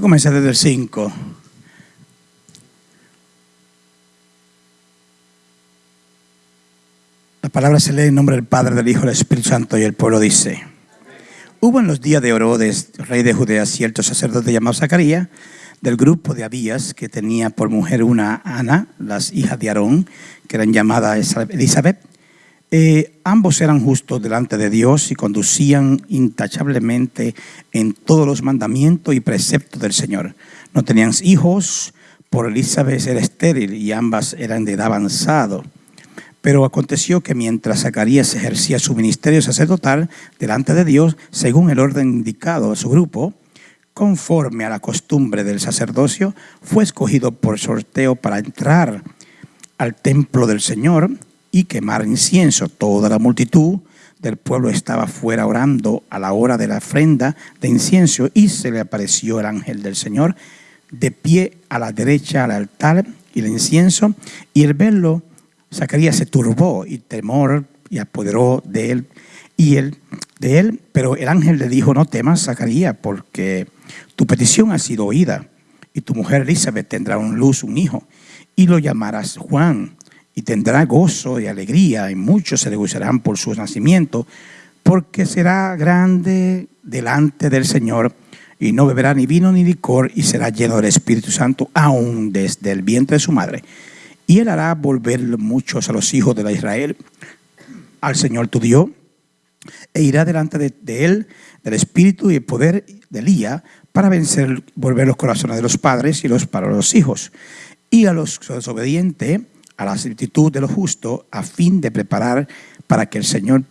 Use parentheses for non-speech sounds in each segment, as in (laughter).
a comenzar desde el 5. La palabra se lee en nombre del Padre, del Hijo, del Espíritu Santo y el pueblo dice. Hubo en los días de Herodes, rey de Judea, cierto sacerdote llamado Zacarías, del grupo de Abías, que tenía por mujer una Ana, las hijas de Aarón, que eran llamadas Elizabeth. Eh, ambos eran justos delante de Dios y conducían intachablemente en todos los mandamientos y preceptos del Señor. No tenían hijos, por Elizabeth era estéril y ambas eran de edad avanzado. Pero aconteció que mientras Zacarías ejercía su ministerio sacerdotal delante de Dios, según el orden indicado a su grupo, conforme a la costumbre del sacerdocio, fue escogido por sorteo para entrar al templo del Señor y quemar incienso. Toda la multitud del pueblo estaba fuera orando a la hora de la ofrenda de incienso y se le apareció el ángel del Señor de pie a la derecha al altar y el incienso y el verlo Zacarías se turbó y temor y apoderó de él y él de él, pero el ángel le dijo, no temas, Zacarías, porque tu petición ha sido oída y tu mujer Elizabeth tendrá un luz, un hijo, y lo llamarás Juan, y tendrá gozo y alegría, y muchos se le gozarán por su nacimiento, porque será grande delante del Señor, y no beberá ni vino ni licor, y será lleno del Espíritu Santo aún desde el vientre de su madre. Y él hará volver muchos a los hijos de Israel al Señor tu Dios, e irá delante de, él del espíritu y el poder de Elías para vencer, volver los corazones de los padres y los para los hijos, y a los desobedientes a la actitud de los justos, a fin de preparar para que el Señor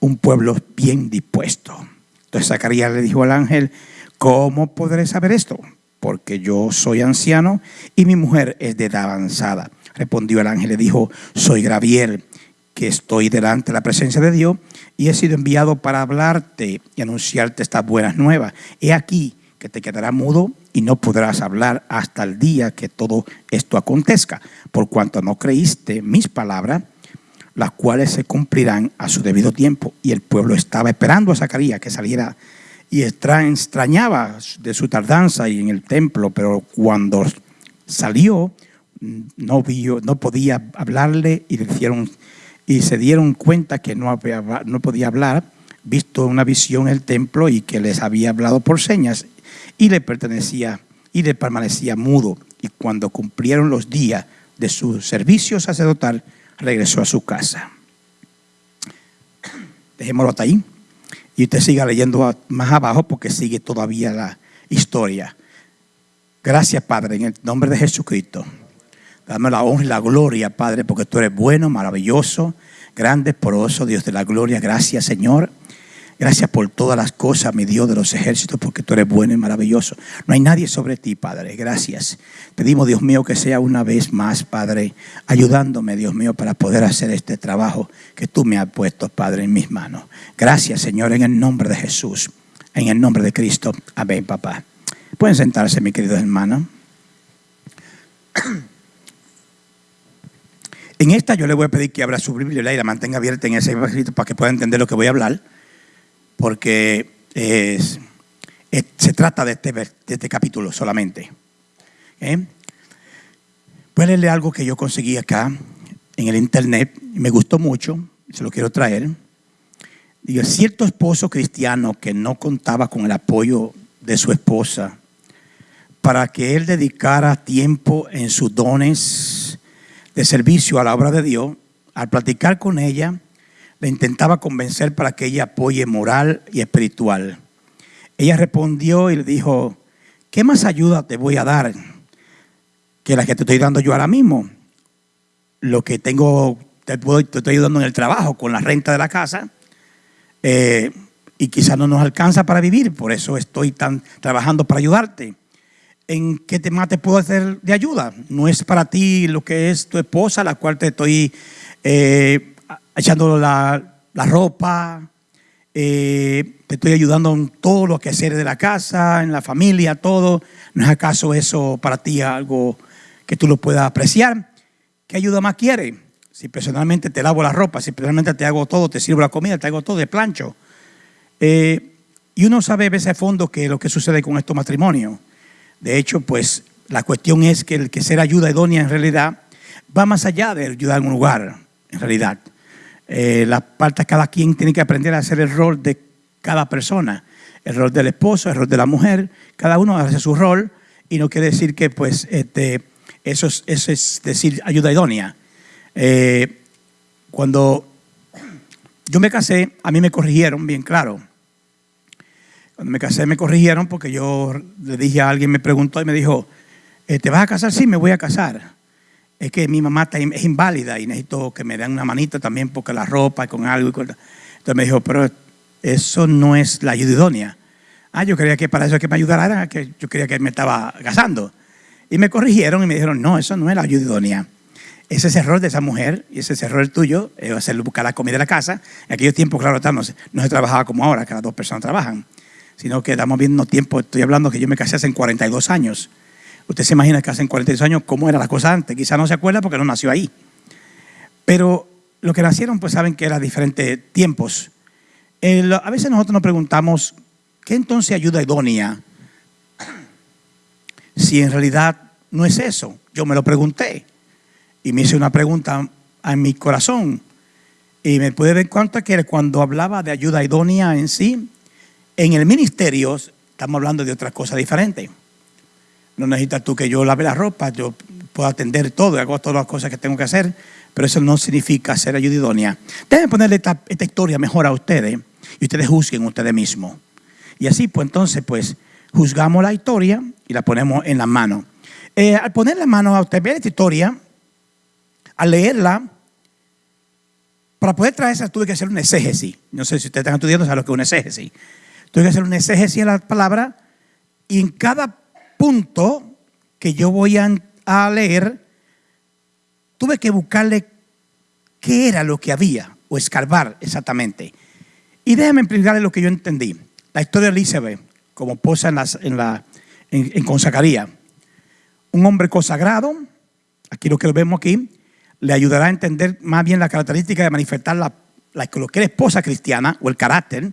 un pueblo bien dispuesto. Entonces Zacarías le dijo al ángel, ¿cómo podré saber esto? porque yo soy anciano y mi mujer es de edad avanzada. Respondió el ángel y dijo, soy Gabriel, que estoy delante de la presencia de Dios y he sido enviado para hablarte y anunciarte estas buenas nuevas. He aquí que te quedará mudo y no podrás hablar hasta el día que todo esto acontezca, por cuanto no creíste mis palabras, las cuales se cumplirán a su debido tiempo. Y el pueblo estaba esperando a Zacarías que saliera y extrañaba de su tardanza y en el templo, pero cuando salió no, vio, no podía hablarle y, y se dieron cuenta que no podía hablar, visto una visión en el templo y que les había hablado por señas y le pertenecía y le permanecía mudo. Y cuando cumplieron los días de su servicio sacerdotal, regresó a su casa. Dejémoslo hasta ahí. Y usted siga leyendo más abajo porque sigue todavía la historia. Gracias, Padre, en el nombre de Jesucristo. Dame la honra y la gloria, Padre, porque tú eres bueno, maravilloso, grande, poroso, Dios de la gloria. Gracias, Señor. Gracias por todas las cosas, mi Dios de los ejércitos, porque tú eres bueno y maravilloso. No hay nadie sobre ti, Padre. Gracias. Pedimos, Dios mío, que sea una vez más, Padre, ayudándome, Dios mío, para poder hacer este trabajo que tú me has puesto, Padre, en mis manos. Gracias, Señor, en el nombre de Jesús, en el nombre de Cristo. Amén, papá. Pueden sentarse, mi querido hermano. En esta yo le voy a pedir que abra su Biblia y la mantenga abierta en ese escrito para que pueda entender lo que voy a hablar porque se trata de este, este capítulo solamente. ¿Eh? Voy a leerle algo que yo conseguí acá en el internet y me gustó mucho, se lo quiero traer. Digo, cierto esposo cristiano que no contaba con el apoyo de su esposa para que él dedicara tiempo en sus dones de servicio a la obra de Dios, al platicar con ella, le intentaba convencer para que ella apoye moral y espiritual. Ella respondió y le dijo, ¿qué más ayuda te voy a dar que la que te estoy dando yo ahora mismo? Lo que tengo, te, estoy ayudando en el trabajo, con la renta de la casa, eh, y quizás no nos alcanza para vivir, por eso estoy tan, trabajando para ayudarte. ¿En qué tema te puedo hacer de ayuda? No es para ti lo que es tu esposa, la cual te estoy eh, echando la, ropa, eh, te estoy ayudando en todo lo que hacer de la casa, en la familia, todo. ¿No es acaso eso para ti algo que tú lo puedas apreciar? ¿Qué ayuda más quieres? Si personalmente te lavo la ropa, si personalmente te hago todo, te sirvo la comida, te hago todo de plancho. Eh, Y uno sabe a veces a fondo que lo que sucede con estos matrimonios. De hecho, pues la cuestión es que el que ser ayuda idónea en realidad va más allá de ayudar en un lugar, en realidad. Eh, la parte cada quien tiene que aprender a hacer el rol de cada persona. El rol del esposo, el rol de la mujer, cada uno hace su rol y no quiere decir que pues este, eso, es, eso es decir ayuda idónea. Eh, cuando yo me casé, a mí me corrigieron bien claro. Cuando me casé me corrigieron porque yo le dije a alguien, me preguntó y me dijo, eh, ¿te vas a casar? Sí, me voy a casar. Es que mi mamá es inválida y necesito que me den una manita también porque la ropa y con algo. Entonces me dijo, pero eso no es la ayuda idónea. Ah, yo creía que para eso que me ayudara, que yo creía que me estaba casando. Y me corrigieron y me dijeron, no, eso no es la ayuda idónea. Ese es error de esa mujer y ese es error tuyo, es hacerlo buscar la comida de la casa. En aquellos tiempos, claro, no se, no se trabajaba como ahora, que las dos personas trabajan, sino que estamos viendo tiempo, estoy hablando que yo me casé hace 42 años. Usted se imagina que hace 42 años cómo era la cosa antes, quizá no se acuerda porque no nació ahí. Pero lo que nacieron, pues saben que eran diferentes tiempos. a veces nosotros nos preguntamos, ¿qué entonces ayuda idónea? (clears throat) Si en realidad no es eso. Yo me lo pregunté y me hice una pregunta en mi corazón y me pude dar cuenta que cuando hablaba de ayuda idónea en sí, en el ministerio estamos hablando de otra cosa diferente. No necesitas tú que yo lave la ropa, yo puedo atender todo, hago todas las cosas que tengo que hacer, pero eso no significa ser ayuda idónea. Déjenme ponerle esta, historia mejor a ustedes y ustedes juzguen ustedes mismos. Y así, pues entonces, pues juzgamos la historia y la ponemos en la mano. Eh, al poner la mano a usted, ver esta historia, al leerla, para poder traerla tuve que hacer un exégesis. No sé si ustedes están estudiando, saben lo que es un exégesis. Tuve que hacer un exégesis de la palabra y en cada punto que yo voy a, leer, tuve que buscarle qué era lo que había o escarbar exactamente. Y déjame explicarle lo que yo entendí. La historia de Elizabeth, como posa en, en, la, en, Un hombre consagrado, aquí lo que vemos aquí, le ayudará a entender más bien la característica de manifestar la, lo que es esposa cristiana o el carácter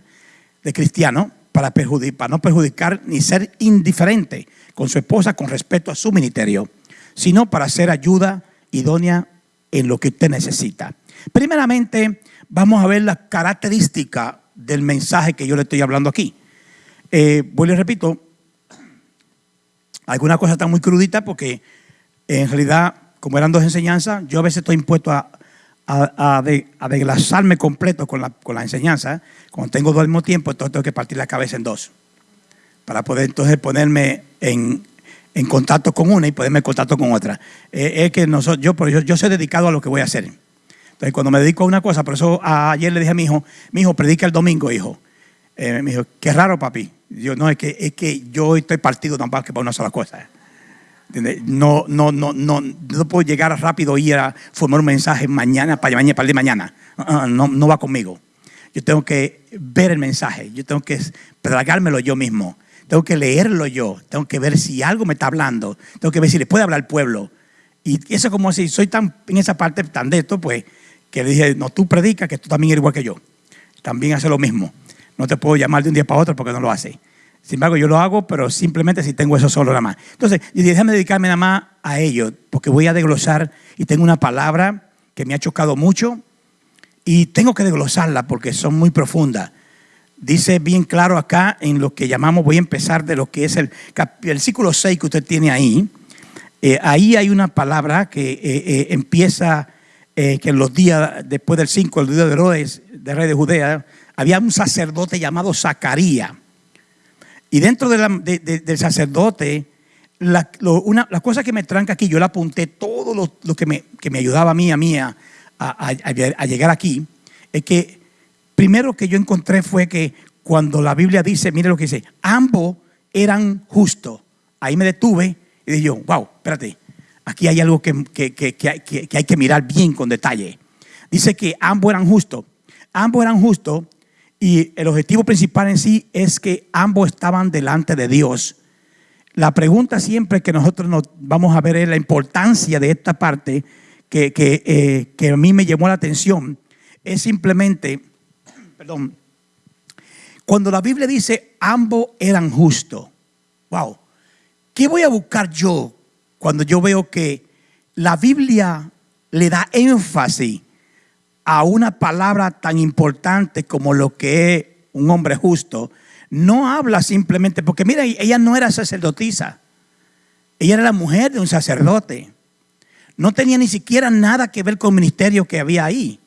de cristiano para, para no perjudicar ni ser indiferente con su esposa con respecto a su ministerio, sino para ser ayuda idónea en lo que usted necesita. Primeramente, vamos a ver la característica del mensaje que yo le estoy hablando aquí. Eh, vuelvo y repito, alguna cosa está muy crudita porque en realidad, como eran dos enseñanzas, yo a veces estoy impuesto a, a, desglasarme completo con la, con la enseñanza. Cuando tengo dos al mismo tiempo, entonces tengo que partir la cabeza en dos. Para poder entonces ponerme en, en contacto con una y ponerme en contacto con otra. Eh, es que nosotros, yo, yo, yo soy dedicado a lo que voy a hacer. Entonces, cuando me dedico a una cosa, por eso ayer le dije a mi hijo, mi hijo, predica el domingo, hijo. Eh, me dijo, qué raro, papi. Yo, no, es que, es que yo estoy partido tampoco para una sola cosa. No, no, no, no, no puedo llegar rápido y ir a formar un mensaje mañana para mañana, para el mañana. Uh-uh, no, no va conmigo. Yo tengo que ver el mensaje, yo tengo que tragármelo yo mismo, tengo que leerlo yo, tengo que ver si algo me está hablando, tengo que ver si le puede hablar al pueblo. Y eso como si soy tan en esa parte tan de esto, pues que le dije, no, tú predicas que tú también eres igual que yo. También hace lo mismo. No te puedo llamar de un día para otro porque no lo hace. Sin embargo, yo lo hago, pero simplemente si tengo eso solo nada más. Entonces, yo dije, déjame dedicarme nada más a ello, porque voy a desglosar y tengo una palabra que me ha chocado mucho y tengo que desglosarla porque son muy profundas. Dice bien claro acá en lo que llamamos, voy a empezar de lo que es el versículo 6 que usted tiene ahí. Eh, ahí hay una palabra que eh, eh, empieza, que en los días después del 5, el día de Herodes, de rey de Judea, había un sacerdote llamado Zacarías. Y dentro del sacerdote, la, una, cosa que me tranca aquí, yo le apunté todo lo, que, me, que, me, ayudaba a mí, a llegar aquí, es que primero que yo encontré fue que cuando la Biblia dice, mire lo que dice, ambos eran justos. Ahí me detuve y dije wow, espérate, aquí hay algo que, que hay que mirar bien con detalle. Dice que ambos eran justos. Ambos eran justos y el objetivo principal en sí es que ambos estaban delante de Dios. La pregunta siempre que nosotros nos vamos a ver es la importancia de esta parte que, que, eh, a mí me llamó la atención. Es simplemente, perdón, Cuando la Biblia dice ambos eran justos, wow, ¿qué voy a buscar yo cuando yo veo que la Biblia le da énfasis a una palabra tan importante como lo que es un hombre justo? No habla simplemente, porque mira, ella no era sacerdotisa, ella era la mujer de un sacerdote. No tenía ni siquiera nada que ver con el ministerio que había ahí.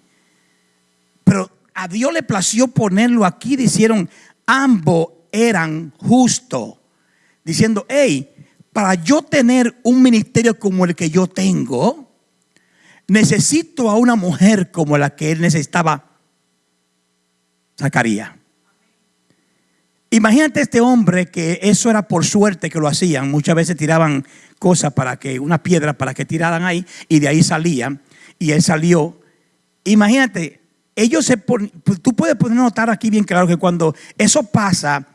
Pero a Dios le plació ponerlo aquí, dijeron, ambos eran justos, diciendo, hey, para yo tener un ministerio como el que yo tengo, necesito a una mujer como la que él necesitaba, Zacarías. Imagínate este hombre que eso era por suerte que lo hacían. Muchas veces tiraban cosas para que, una piedra para que tiraran ahí y de ahí salían. Y él salió. Imagínate, ellos se ponen, pues, tú puedes poner notar aquí bien claro que cuando eso pasa,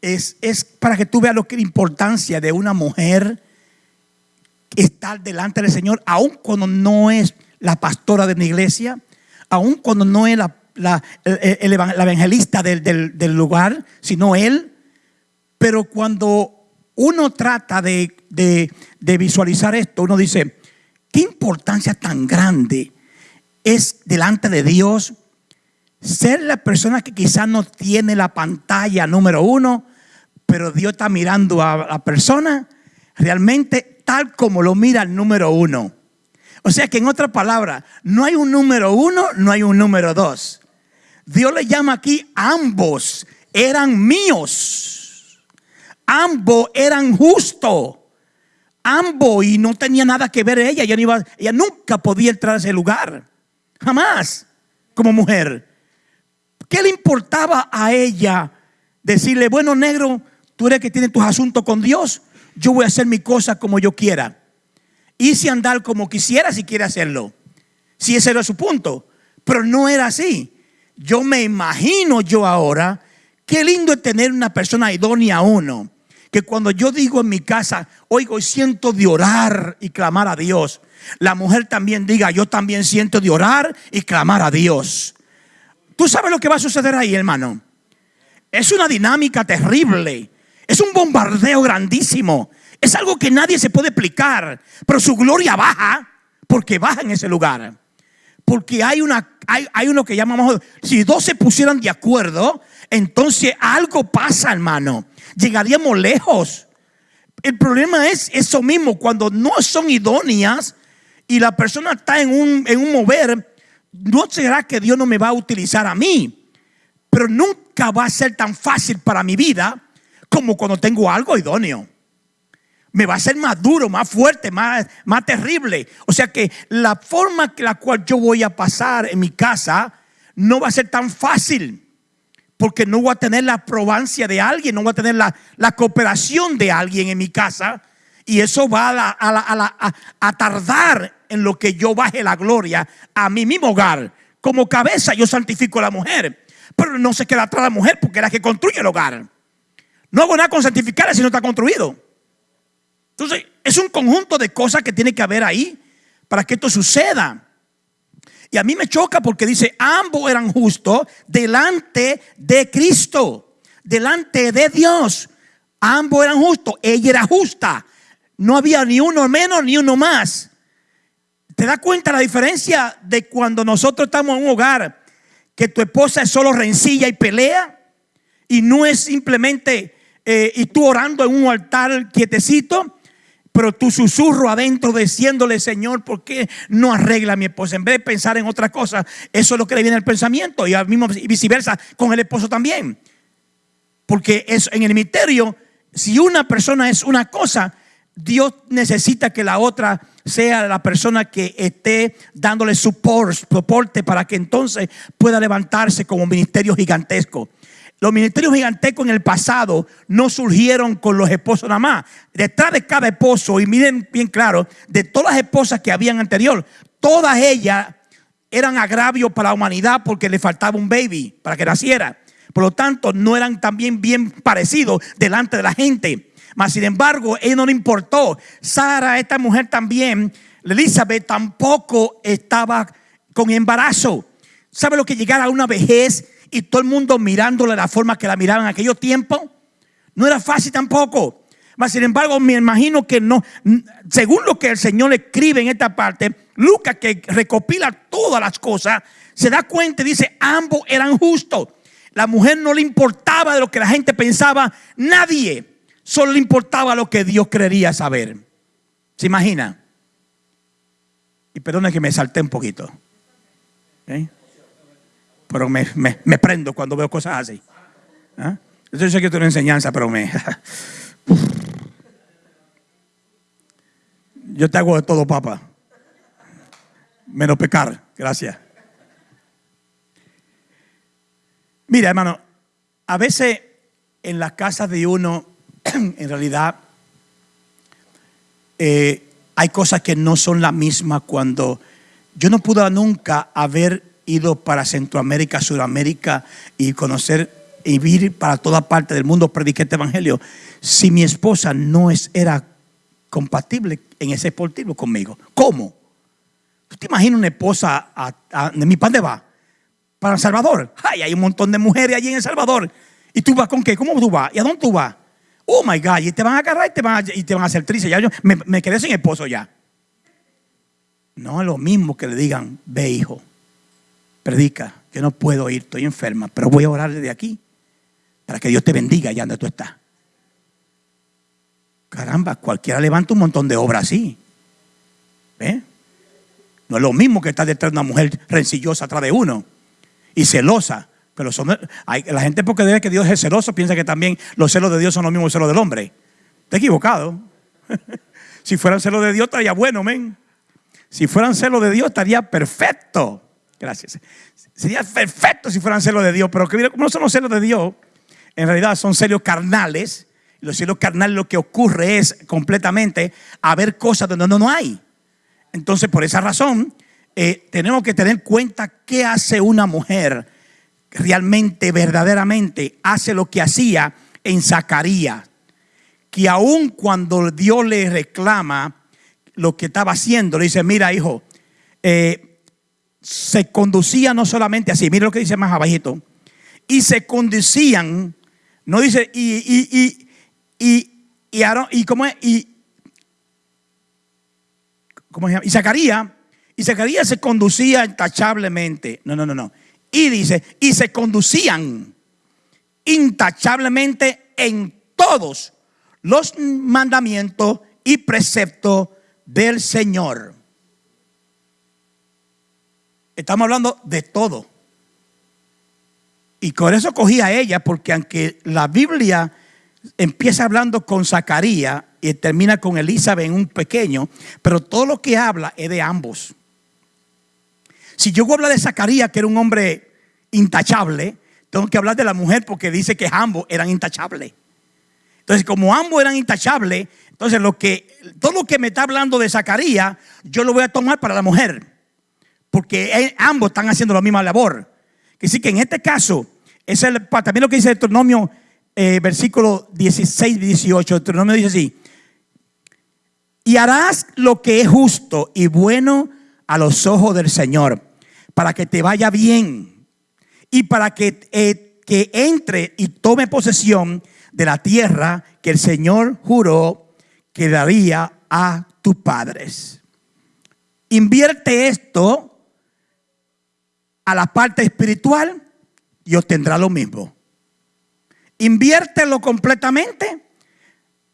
es, es para que tú veas lo que la importancia de una mujer estar delante del Señor, aun cuando no es la pastora de una iglesia, aun cuando no es la la, evangelista del, lugar, sino él. Pero cuando uno trata de, de visualizar esto, uno dice, qué importancia tan grande es delante de Dios ser la persona que quizás no tiene la pantalla número uno, pero Dios está mirando a la persona realmente tal como lo mira el número uno. O sea que en otra palabra, no hay un número uno, no hay un número dos. Dios le llama aquí, ambos eran míos. Ambos eran justos. Ambos y no tenía nada que ver ella. Ella, ella nunca podía entrar a ese lugar. Jamás. Como mujer. ¿Qué le importaba a ella decirle, bueno, negro, tú eres que tiene tus asuntos con Dios? Yo voy a hacer mi cosa como yo quiera. Si andar como quisiera si quiere hacerlo. Si ese era su punto. Pero no era así yo me imagino yo ahora, qué lindo es tener una persona idónea a uno. Que cuando yo digo en mi casa, oigo y siento de orar y clamar a Dios, la mujer también diga, yo también siento de orar y clamar a Dios. ¿Tú sabes lo que va a suceder ahí, hermano? Es una dinámica terrible. Es un bombardeo grandísimo. Es algo que nadie se puede explicar. Pero su gloria baja porque baja en ese lugar. Porque hay, una, hay, uno que llamamos, si dos se pusieran de acuerdo, entonces algo pasa, hermano. Llegaríamos lejos. El problema es eso mismo, cuando no son idóneas y la persona está en un mover, no será que Dios no me va a utilizar a mí, pero nunca va a ser tan fácil para mi vida como cuando tengo algo idóneo me va a ser más duro, más fuerte, más, más terrible. O sea que la forma que la cual yo voy a pasar en mi casa no va a ser tan fácil. Porque no voy a tener la aprobancia de alguien, no voy a tener la, cooperación de alguien en mi casa. Y eso va a, a, tardar en lo que yo baje la gloria a mi mismo hogar. Como cabeza yo santifico a la mujer. Pero no se queda atrás la mujer porque es la que construye el hogar. No hago nada con santificarla si no está construido. Entonces, es un conjunto de cosas que tiene que haber ahí para que esto suceda. Y a mí me choca porque dice, ambos eran justos delante de Cristo, delante de Dios. Ambos eran justos, ella era justa. No había ni uno menos ni uno más. ¿Te das cuenta la diferencia de cuando nosotros estamos en un hogar que tu esposa es solo rencilla y pelea? Y no es simplemente, eh, y tú orando en un altar quietecito pero tu susurro adentro diciéndole, Señor, ¿por qué no arregla a mi esposa? En vez de pensar en otra cosa, eso es lo que le viene al pensamiento y al mismo viceversa con el esposo también. Porque es, en el misterio, si una persona es una cosa, Dios necesita que la otra sea la persona que esté dándole soporte para que entonces pueda levantarse como un ministerio gigantesco. Los ministerios gigantescos en el pasado no surgieron con los esposos nada más. Detrás de cada esposo, y miren bien claro, de todas las esposas que habían anterior, todas ellas eran agravios para la humanidad porque le faltaba un baby para que naciera. Por lo tanto, no eran también bien parecidos delante de la gente. Mas, sin embargo, él no le importó. Sara, esta mujer también, Elizabeth tampoco estaba con embarazo. ¿Sabe lo que llegar a una vejez y todo el mundo mirándole la forma que la miraban en aquellos tiempos. No era fácil tampoco. Mas, sin embargo, me imagino que no, según lo que el Señor escribe en esta parte, Lucas que recopila todas las cosas, se da cuenta y dice, ambos eran justos. La mujer no le importaba de lo que la gente pensaba, nadie, solo le importaba lo que Dios quería saber. ¿Se imagina? Y perdona que me salté un poquito. ¿eh? Pero me, prendo cuando veo cosas así. ¿Ah? Yo sé que es una enseñanza, pero me... (laughs) Yo te hago de todo, papá. Menos pecar. Gracias. Mira, hermano, a veces en las casas de uno, (clears throat) en realidad, eh, hay cosas que no son las mismas cuando yo no pude nunca haber ido para Centroamérica, Sudamérica y conocer y vivir para toda parte del mundo, predicar este evangelio, si mi esposa no es, era compatible en ese deportivo conmigo. ¿Cómo? ¿Tú te imaginas una esposa de mi pan de va? Para El Salvador. Ay, hay un montón de mujeres allí en El Salvador. ¿Y tú vas con qué? ¿Cómo tú vas? ¿Y a dónde tú vas? Oh my God, y te van a agarrar y te van a, y te van a hacer triste. Ya yo me, me, quedé sin esposo ya. No es lo mismo que le digan, ve hijo, predica, yo no puedo ir, estoy enferma, pero voy a orar desde aquí para que Dios te bendiga allá donde tú estás. Caramba, cualquiera levanta un montón de obras así. ¿Ve? No es lo mismo que estar detrás de una mujer rencillosa atrás de uno y celosa. Pero la gente porque debe que Dios es celoso piensa que también los celos de Dios son los mismos celos del hombre. Está equivocado. (laughs) si fueran celos de Dios estaría bueno, men. Si fueran celos de Dios estaría perfecto. Gracias. Sería perfecto si fueran celos de Dios, pero que no son los celos de Dios, en realidad son celos carnales. Los celos carnales lo que ocurre es completamente haber cosas donde no, no hay. Entonces, por esa razón, eh, tenemos que tener en cuenta qué hace una mujer realmente, verdaderamente, hace lo que hacía en Zacarías. Que aun cuando Dios le reclama lo que estaba haciendo, le dice, mira hijo, eh, se conducía no solamente así, mira lo que dice más abajito, y se conducían, no dice, y, y, y, y, y, y, ¿cómo es? y, ¿cómo se llama? Y Zacarías y Zacarías se conducía intachablemente. No, no, no, no. Y dice, y se conducían intachablemente en todos los mandamientos y preceptos del Señor. Estamos hablando de todo. Y con eso cogí a ella, porque aunque la Biblia empieza hablando con Zacarías y termina con Elizabeth en un pequeño, pero todo lo que habla es de ambos. Si yo hablar de Zacarías, que era un hombre intachable, tengo que hablar de la mujer porque dice que ambos eran intachables. Entonces, como ambos eran intachables, entonces lo que, todo lo que me está hablando de Zacarías, yo lo voy a tomar para la mujer. Porque ambos están haciendo la misma labor. Que sí que en este caso, es el, también lo que dice Deuteronomio, eh, versículo 16 y 18, Deuteronomio dice así, y harás lo que es justo y bueno a los ojos del Señor, para que te vaya bien y para que, eh, que entre y tome posesión de la tierra que el Señor juró que daría a tus padres. Invierte esto a la parte espiritual y obtendrá lo mismo. Inviértelo completamente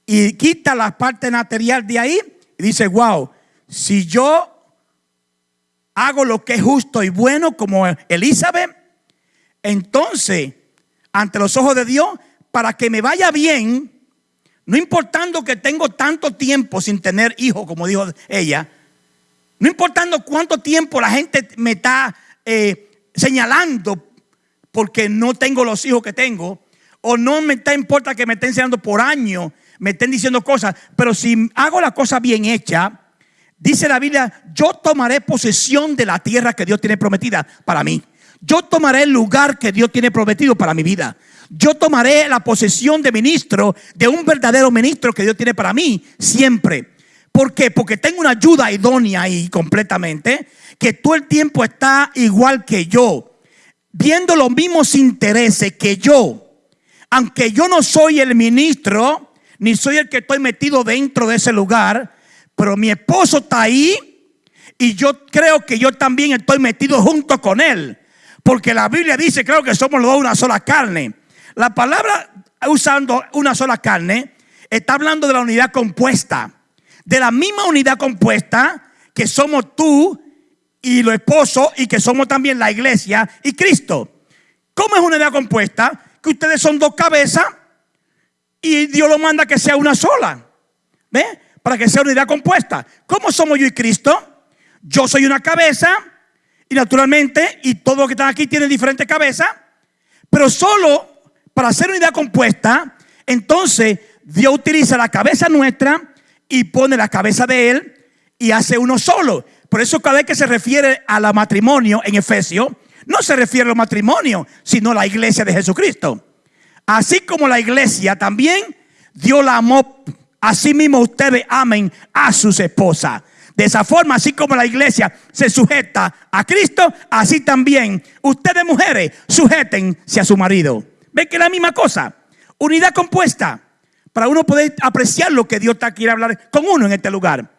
y quita la parte material de ahí y dice, wow, si yo hago lo que es justo y bueno como Elizabeth, entonces, ante los ojos de Dios, para que me vaya bien, no importando que tengo tanto tiempo sin tener hijos, como dijo ella, no importando cuánto tiempo la gente me está eh, señalando porque no tengo los hijos que tengo, o no me importa que me estén enseñando por años, me estén diciendo cosas, pero si hago la cosa bien hecha, Dice la Biblia, yo tomaré posesión de la tierra que Dios tiene prometida para mí. Yo tomaré el lugar que Dios tiene prometido para mi vida. Yo tomaré la posesión de ministro, de un verdadero ministro que Dios tiene para mí siempre. ¿Por qué? Porque tengo una ayuda idónea ahí completamente, que todo el tiempo está igual que yo. viendo los mismos intereses que yo, aunque yo no soy el ministro, ni soy el que estoy metido dentro de ese lugar, pero mi esposo está ahí y yo creo que yo también estoy metido junto con él. Porque la Biblia dice, creo que somos los dos una sola carne. La palabra usando una sola carne está hablando de la unidad compuesta. De la misma unidad compuesta que somos tú y los esposos y que somos también la iglesia y Cristo. ¿Cómo es una unidad compuesta? Que ustedes son dos cabezas y Dios lo manda que sea una sola. ¿Ve? Para que sea unidad compuesta. ¿Cómo somos yo y Cristo? Yo soy una cabeza y naturalmente, y todos los que están aquí tienen diferentes cabezas, pero solo para ser unidad compuesta, entonces Dios utiliza la cabeza nuestra y pone la cabeza de Él y hace uno solo. Por eso cada vez que se refiere a la matrimonio en Efesios, no se refiere al matrimonio, sino a la iglesia de Jesucristo. Así como la iglesia también, Dios la amó, así mismo ustedes amen a sus esposas. De esa forma, así como la iglesia se sujeta a Cristo, así también ustedes mujeres sujétense a su marido. ¿Ven que es la misma cosa? Unidad compuesta para uno poder apreciar lo que Dios está quiere hablar con uno en este lugar.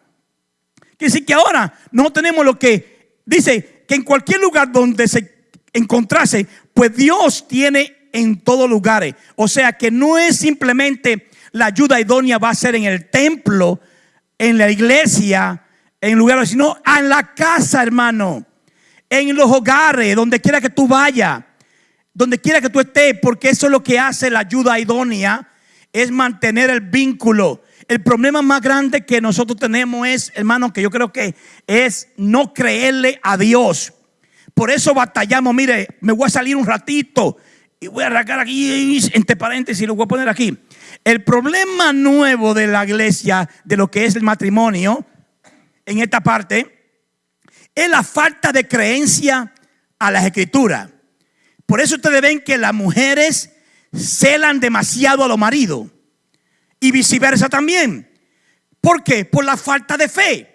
Quiere decir que ahora no tenemos lo que dice que en cualquier lugar donde se encontrase, pues Dios tiene en todos lugares. O sea que no es simplemente la ayuda idónea va a ser en el templo, en la iglesia, en lugares, sino en la casa, hermano, en los hogares, donde quiera que tú vayas, donde quiera que tú estés, porque eso es lo que hace la ayuda idónea, es mantener el vínculo. El problema más grande que nosotros tenemos es, hermano, que yo creo que es no creerle a Dios. Por eso batallamos, mire, me voy a salir un ratito y voy a arrancar aquí entre paréntesis lo voy a poner aquí. El problema nuevo de la iglesia, de lo que es el matrimonio, en esta parte es la falta de creencia a las escrituras. Por eso ustedes ven que las mujeres celan demasiado a los maridos y viceversa también. ¿Por qué? Por la falta de fe.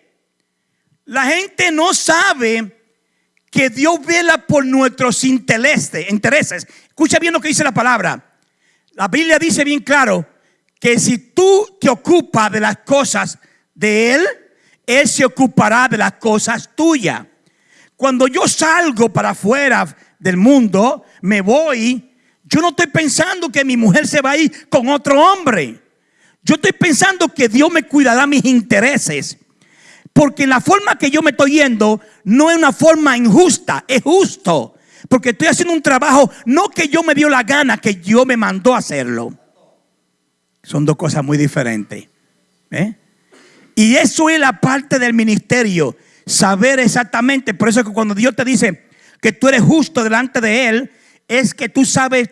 La gente no sabe que Dios vela por nuestros intereses. Escucha bien lo que dice la palabra. La Biblia dice bien claro que si tú te ocupas de las cosas de Él, él se ocupará de las cosas tuyas. Cuando yo salgo para afuera del mundo, me voy, yo no estoy pensando que mi mujer se va a ir con otro hombre. Yo estoy pensando que Dios me cuidará mis intereses. Porque la forma que yo me estoy yendo no es una forma injusta, es justo. Porque estoy haciendo un trabajo no que yo me dio la gana, que Dios me mandó a hacerlo. Son dos cosas muy diferentes. ¿eh? Y eso es la parte del ministerio, saber exactamente. Por eso que cuando Dios te dice que tú eres justo delante de Él, es que tú sabes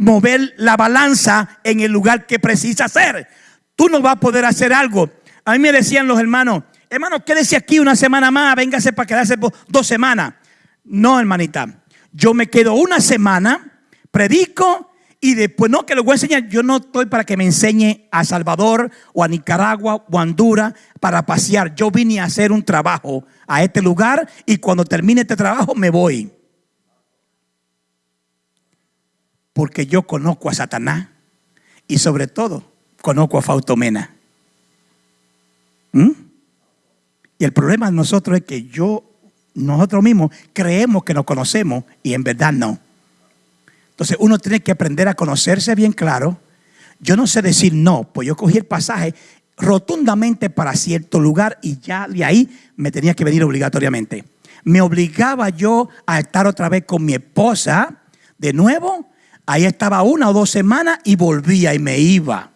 mover la balanza en el lugar que precisa hacer. Tú no vas a poder hacer algo. A mí me decían los hermanos, hermano, quédese aquí una semana más, véngase para quedarse dos semanas. No, hermanita, yo me quedo una semana, predico y después, no, que lo voy a enseñar. Yo no estoy para que me enseñe a Salvador o a Nicaragua o a Honduras para pasear. Yo vine a hacer un trabajo a este lugar y cuando termine este trabajo me voy. Porque yo conozco a Satanás y sobre todo conozco a Fautomena. ¿Mm? Y el problema de nosotros es que yo, nosotros mismos creemos que nos conocemos y en verdad no. Entonces uno tiene que aprender a conocerse bien claro. Yo no sé decir no, pues yo cogí el pasaje rotundamente para cierto lugar y ya de ahí me tenía que venir obligatoriamente. Me obligaba yo a estar otra vez con mi esposa de nuevo. Ahí estaba una o dos semanas y volvía y me iba.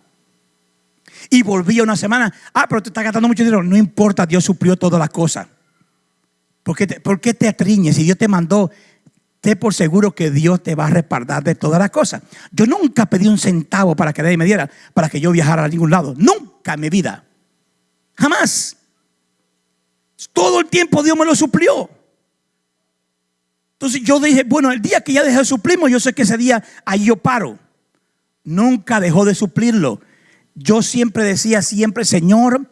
Y volvía una semana. Ah, pero te está gastando mucho dinero. No importa, Dios suplió todas las cosas. ¿Por qué te, por qué te atriñes? Si Dios te mandó esté por seguro que Dios te va a respaldar de todas las cosas. Yo nunca pedí un centavo para que nadie me diera, para que yo viajara a ningún lado. Nunca en mi vida. Jamás. Todo el tiempo Dios me lo suplió. Entonces yo dije, bueno, el día que ya dejé de suplirlo, yo sé que ese día ahí yo paro. Nunca dejó de suplirlo. Yo siempre decía, siempre, Señor,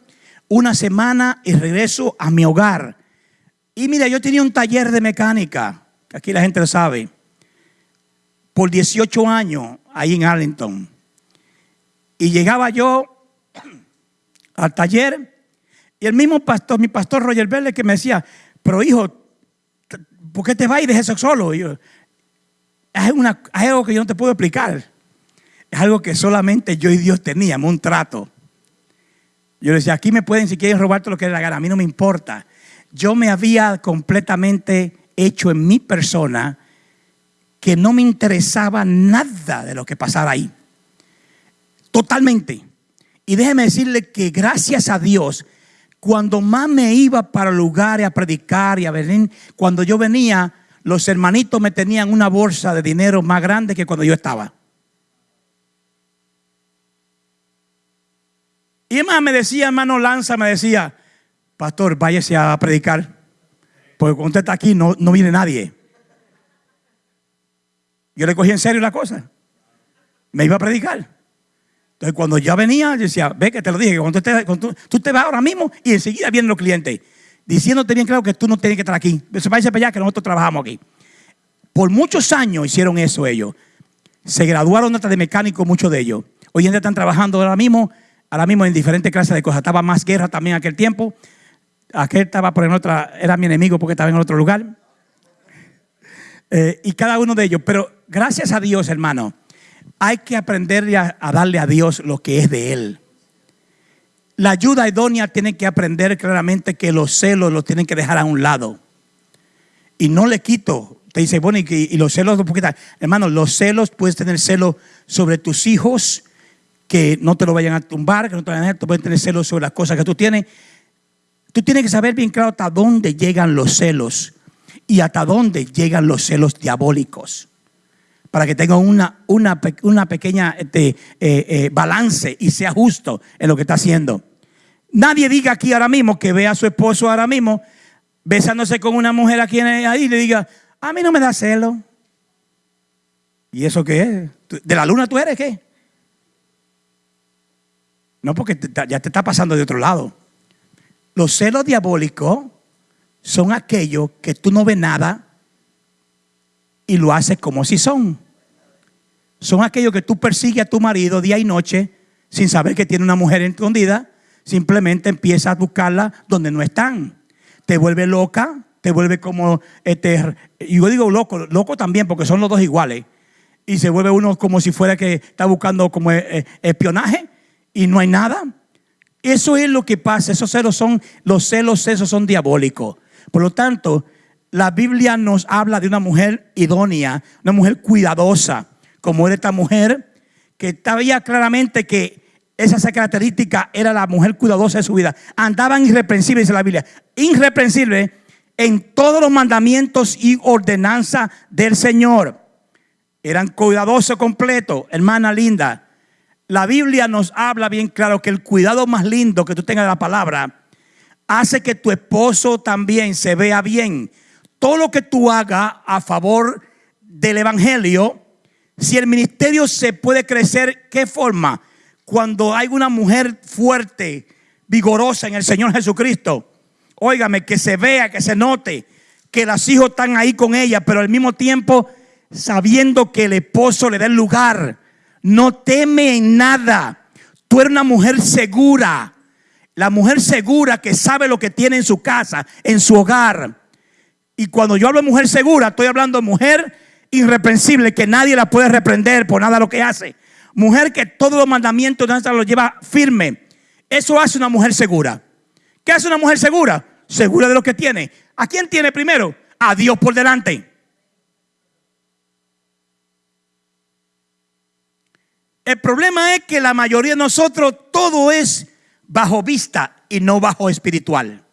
una semana y regreso a mi hogar. Y mira, yo tenía un taller de mecánica. Aquí la gente lo sabe. por 18 años ahí en Arlington. Y llegaba yo al taller y el mismo pastor, mi pastor Roger Vélez, que me decía, pero hijo, ¿por qué te vas y dejas eso solo? yo, es, una, es algo que yo no te puedo explicar. Es algo que solamente yo y Dios teníamos, un trato. Yo le decía, aquí me pueden, si quieren robar todo lo que les gana, a mí no me importa. Yo me había completamente hecho en mi persona que no me interesaba nada de lo que pasara ahí. Totalmente. Y déjeme decirle que gracias a Dios, cuando más me iba para lugares a predicar y a venir, cuando yo venía, los hermanitos me tenían una bolsa de dinero más grande que cuando yo estaba. Y más me decía, hermano Lanza, me decía, pastor, váyase a predicar, porque cuando usted está aquí no, no viene nadie. Yo le cogí en serio la cosa. Me iba a predicar. Entonces, cuando ya venía, yo decía, ve que te lo dije, que cuando, te, tú, te vas ahora mismo y enseguida vienen los clientes, diciéndote bien claro que tú no tienes que estar aquí. Se va para allá que nosotros trabajamos aquí. Por muchos años hicieron eso ellos. Se graduaron hasta de mecánico muchos de ellos. Hoy en día están trabajando ahora mismo ahora mismo en diferentes clases de cosas. Estaba más guerra también aquel tiempo. Aquel estaba por en otra, era mi enemigo porque estaba en otro lugar. Eh, y cada uno de ellos. Pero gracias a Dios, hermano, hay que aprender a, darle a Dios lo que es de Él. La ayuda idónea tiene que aprender claramente que los celos los tienen que dejar a un lado. Y no le quito. Te dice, bueno, y, los celos, hermano, los celos, puedes tener celos sobre tus hijos, que no te lo vayan a tumbar, que no te vayan a pueden tener celos sobre las cosas que tú tienes. Tú tienes que saber bien claro hasta dónde llegan los celos y hasta dónde llegan los celos diabólicos. Para que tenga una, una, una pequeña este, eh, eh, balance y sea justo en lo que está haciendo. Nadie diga aquí ahora mismo que vea a su esposo ahora mismo besándose con una mujer aquí ahí y le diga, a mí no me da celo. ¿Y eso qué es? ¿De la luna tú eres qué? No, porque ya te está pasando de otro lado. Los celos diabólicos son aquellos que tú no ves nada y lo haces como si son. Son aquellos que tú persigues a tu marido día y noche sin saber que tiene una mujer escondida. Simplemente empiezas a buscarla donde no están. Te vuelve loca, te vuelve como, este, yo digo loco, loco también porque son los dos iguales. Y se vuelve uno como si fuera que está buscando como eh, eh, espionaje y no hay nada. Eso es lo que pasa. Esos celos son, los celos esos son diabólicos. Por lo tanto, la Biblia nos habla de una mujer idónea, una mujer cuidadosa, como era esta mujer, que sabía claramente que esa característica era la mujer cuidadosa de su vida. Andaban irreprensibles, dice la Biblia. Irreprensibles en todos los mandamientos y ordenanza del Señor. Eran cuidadosos completos, hermana linda. La Biblia nos habla bien claro que el cuidado más lindo que tú tengas de la palabra hace que tu esposo también se vea bien. Todo lo que tú hagas a favor del Evangelio, si el ministerio se puede crecer, ¿qué forma? Cuando hay una mujer fuerte, vigorosa en el Señor Jesucristo. Óigame, que se vea, que se note que los hijos están ahí con ella, pero al mismo tiempo sabiendo que el esposo le da el lugar no teme en nada. Tú eres una mujer segura. La mujer segura que sabe lo que tiene en su casa, en su hogar. Y cuando yo hablo de mujer segura, estoy hablando de mujer irreprensible, que nadie la puede reprender por nada lo que hace. Mujer que todos los mandamientos de los lleva firme. Eso hace una mujer segura. ¿Qué hace una mujer segura? Segura de lo que tiene. ¿A quién tiene primero? A Dios por delante. El problema es que la mayoría de nosotros todo es bajo vista y no bajo espiritual.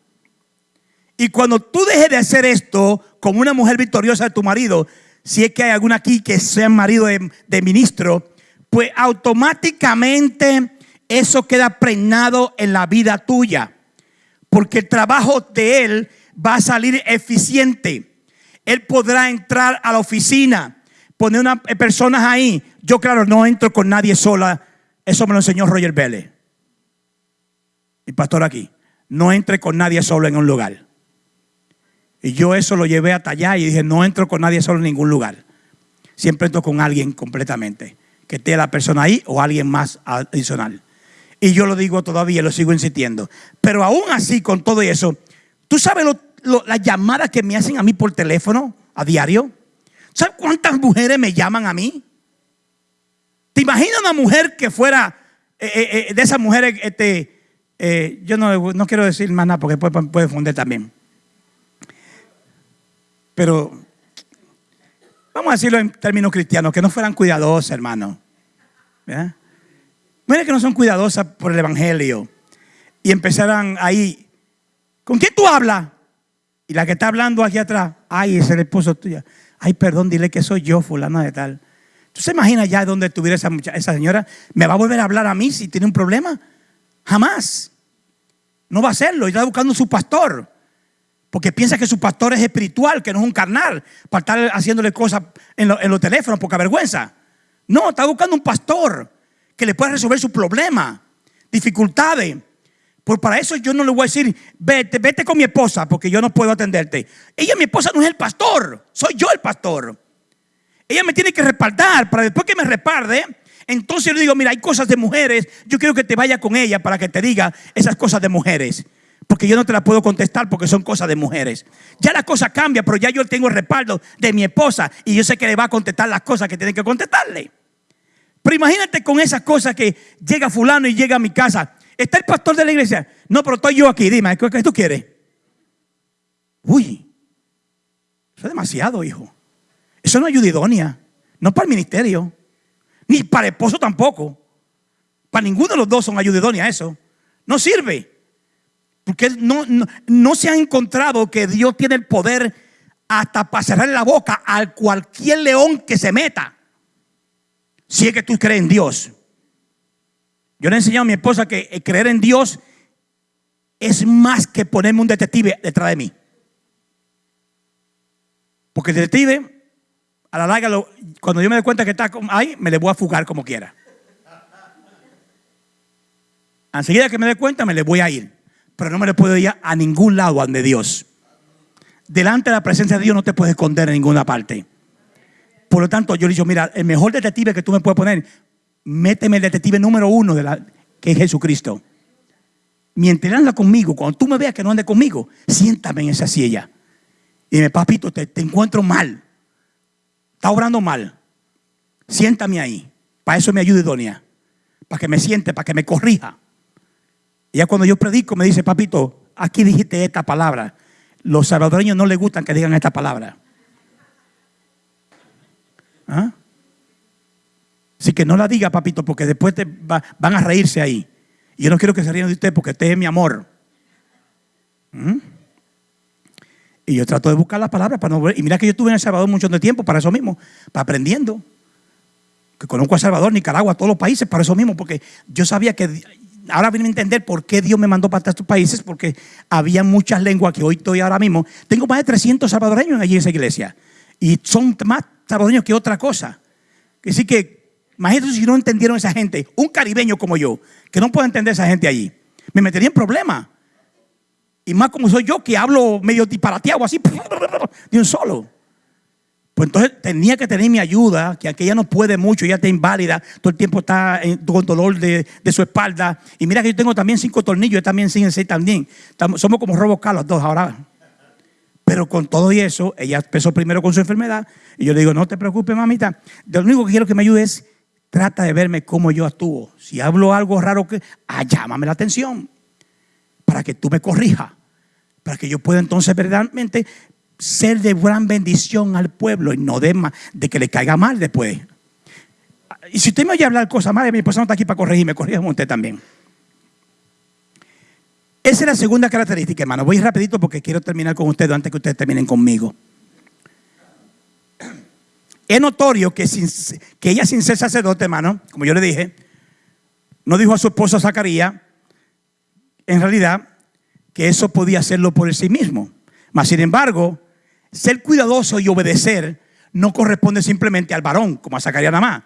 Y cuando tú dejes de hacer esto como una mujer victoriosa de tu marido, si es que hay alguna aquí que sea marido de, ministro, pues automáticamente eso queda pregnado en la vida tuya. Porque el trabajo de él va a salir eficiente. Él podrá entrar a la oficina poner unas personas ahí. Yo, claro, no entro con nadie sola. Eso me lo enseñó Roger Vélez. Y pastor aquí. No entre con nadie solo en un lugar. Y yo eso lo llevé hasta allá y dije, no entro con nadie solo en ningún lugar. siempre entro con alguien completamente, que esté la persona ahí o alguien más adicional. Y yo lo digo todavía, lo sigo insistiendo. Pero aún así, con todo eso, ¿tú sabes las llamadas que me hacen a mí por teléfono a diario? ¿Sabes cuántas mujeres me llaman a mí? ¿Te imaginas una mujer que fuera eh, eh, eh, de esas mujeres, este, yo no, no, quiero decir más nada porque puede, puede fundir también. Pero vamos a decirlo en términos cristianos, que no fueran cuidadosas, hermano. Mujeres que no son cuidadosas por el Evangelio y empezaran ahí, ¿con quién tú hablas? Y la que está hablando aquí atrás, ay, es el esposo tuyo. Ay, perdón, dile que soy yo, fulana de tal. ¿Tú se imaginas ya dónde estuviera esa, esa señora? ¿Me va a volver a hablar a mí si tiene un problema? Jamás. No va a hacerlo. Está buscando su pastor. Porque piensa que su pastor es espiritual, que no es un carnal, para estar haciéndole cosas en, los teléfonos, poca vergüenza. No, está buscando un pastor que le pueda resolver su problema, dificultades. Por para eso yo no le voy a decir, vete, vete con mi esposa, porque yo no puedo atenderte. Ella, mi esposa, no es el pastor, soy yo el pastor. Ella me tiene que respaldar para después que me respalde. Entonces yo le digo, mira, hay cosas de mujeres, yo quiero que te vaya con ella para que te diga esas cosas de mujeres. Porque yo no te las puedo contestar porque son cosas de mujeres. Ya la cosa cambia, pero ya yo tengo el respaldo de mi esposa y yo sé que le va a contestar las cosas que tiene que contestarle. Pero imagínate con esas cosas que llega fulano y llega a mi casa. ¿Está el pastor de la iglesia? No, pero estoy yo aquí. Dime, ¿qué tú quieres? Uy, eso es demasiado, hijo. Eso no ayuda idónea. No para el ministerio. Ni para el esposo tampoco. Para ninguno de los dos son ayuda idónea eso. No sirve. Porque no, no, se ha encontrado que Dios tiene el poder hasta para cerrar la boca a cualquier león que se meta. Si es que tú crees en Dios. Yo le he enseñado a mi esposa que creer en Dios es más que ponerme un detective detrás de mí. Porque el detective a la larga, cuando yo me doy cuenta que está ahí, me le voy a fugar como quiera. Enseguida que me dé cuenta, me le voy a ir. Pero no me le puedo ir a ningún lado ante Dios. Delante de la presencia de Dios no te puedes esconder en ninguna parte. Por lo tanto, yo le digo, mira, el mejor detective que tú me puedes poner, méteme el detective número uno, de la, que es Jesucristo. Mientras anda conmigo, cuando tú me veas que no ande conmigo, siéntame en esa silla. Y dime, papito, te, te encuentro mal está obrando mal, siéntame ahí. Para eso me ayude Doña. Para que me siente, para que me corrija. Ya cuando yo predico me dice, papito, aquí dijiste esta palabra. Los salvadoreños no les gustan que digan esta palabra. ¿Ah? Así que no la diga, papito, porque después te van a reírse ahí. Y yo no quiero que se rían de usted porque usted es mi amor. ¿Mm? Y yo trato de buscar las palabras para no ver. Y mira que yo estuve en El Salvador mucho tiempo para eso mismo, para aprendiendo. Que conozco a El Salvador, Nicaragua, todos los países para eso mismo, porque yo sabía que. Ahora vine a entender por qué Dios me mandó para estos países, porque había muchas lenguas que hoy estoy ahora mismo. Tengo más de 300 salvadoreños allí en esa iglesia. Y son más salvadoreños que otra cosa. Así que, imagínate si no entendieron esa gente, un caribeño como yo, que no puede entender esa gente allí, me metería en problemas. Y más como soy yo que hablo medio disparateado así (laughs) de un solo. Pues entonces tenía que tener mi ayuda, que aquella no puede mucho, ya está inválida, todo el tiempo está con dolor de, su espalda. Y mira que yo tengo también cinco tornillos, también sin seis también. somos como Robocop los dos ahora. Pero con todo y eso, ella empezó primero con su enfermedad. Y yo le digo, no te preocupes, mamita. Lo único que quiero que me ayude es, trata de verme cómo yo actúo. Si hablo algo raro, que, ah, llámame la atención para que tú me corrijas para que yo pueda entonces verdaderamente ser de gran bendición al pueblo y no de, que le caiga mal después. Y si usted me oye hablar cosas malas, mi esposa no está aquí para corregirme, corrígame usted también. Esa es la segunda característica, hermano. Voy rapidito porque quiero terminar con ustedes antes que ustedes terminen conmigo. Es notorio que, ella sin ser sacerdote, hermano, como yo le dije, no dijo a su esposo Zacarías, en realidad, que eso podía hacerlo por sí mismo. Mas, sin embargo, ser cuidadoso y obedecer no corresponde simplemente al varón, como a Zacarías nada más,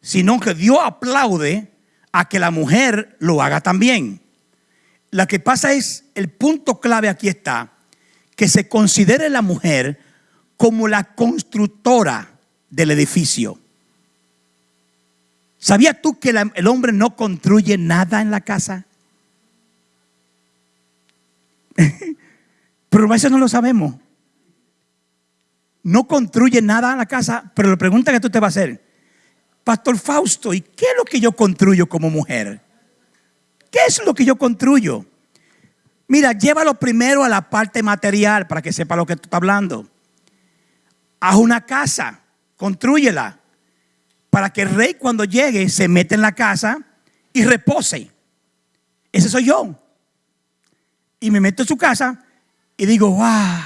sino que Dios aplaude a que la mujer lo haga también. Lo que pasa es, el punto clave aquí está, que se considere la mujer como la constructora del edificio. ¿Sabías tú que el hombre no construye nada en la casa? (laughs) pero a veces no lo sabemos. No construye nada en la casa, pero la pregunta que tú te vas a hacer, Pastor Fausto, ¿y qué es lo que yo construyo como mujer? ¿Qué es lo que yo construyo? Mira, llévalo primero a la parte material para que sepa lo que tú estás hablando. Haz una casa, construyela para que el rey cuando llegue se meta en la casa y repose. Ese soy yo. Y me meto en su casa y digo, wow,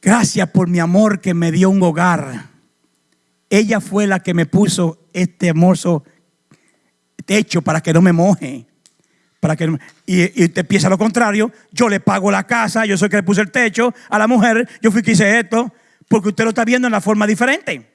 gracias por mi amor que me dio un hogar. Ella fue la que me puso este hermoso techo para que no me moje. Para que y, y empieza lo contrario. Yo le pago la casa, yo soy el que le puse el techo a la mujer, yo fui que hice esto, porque usted lo está viendo en la forma diferente.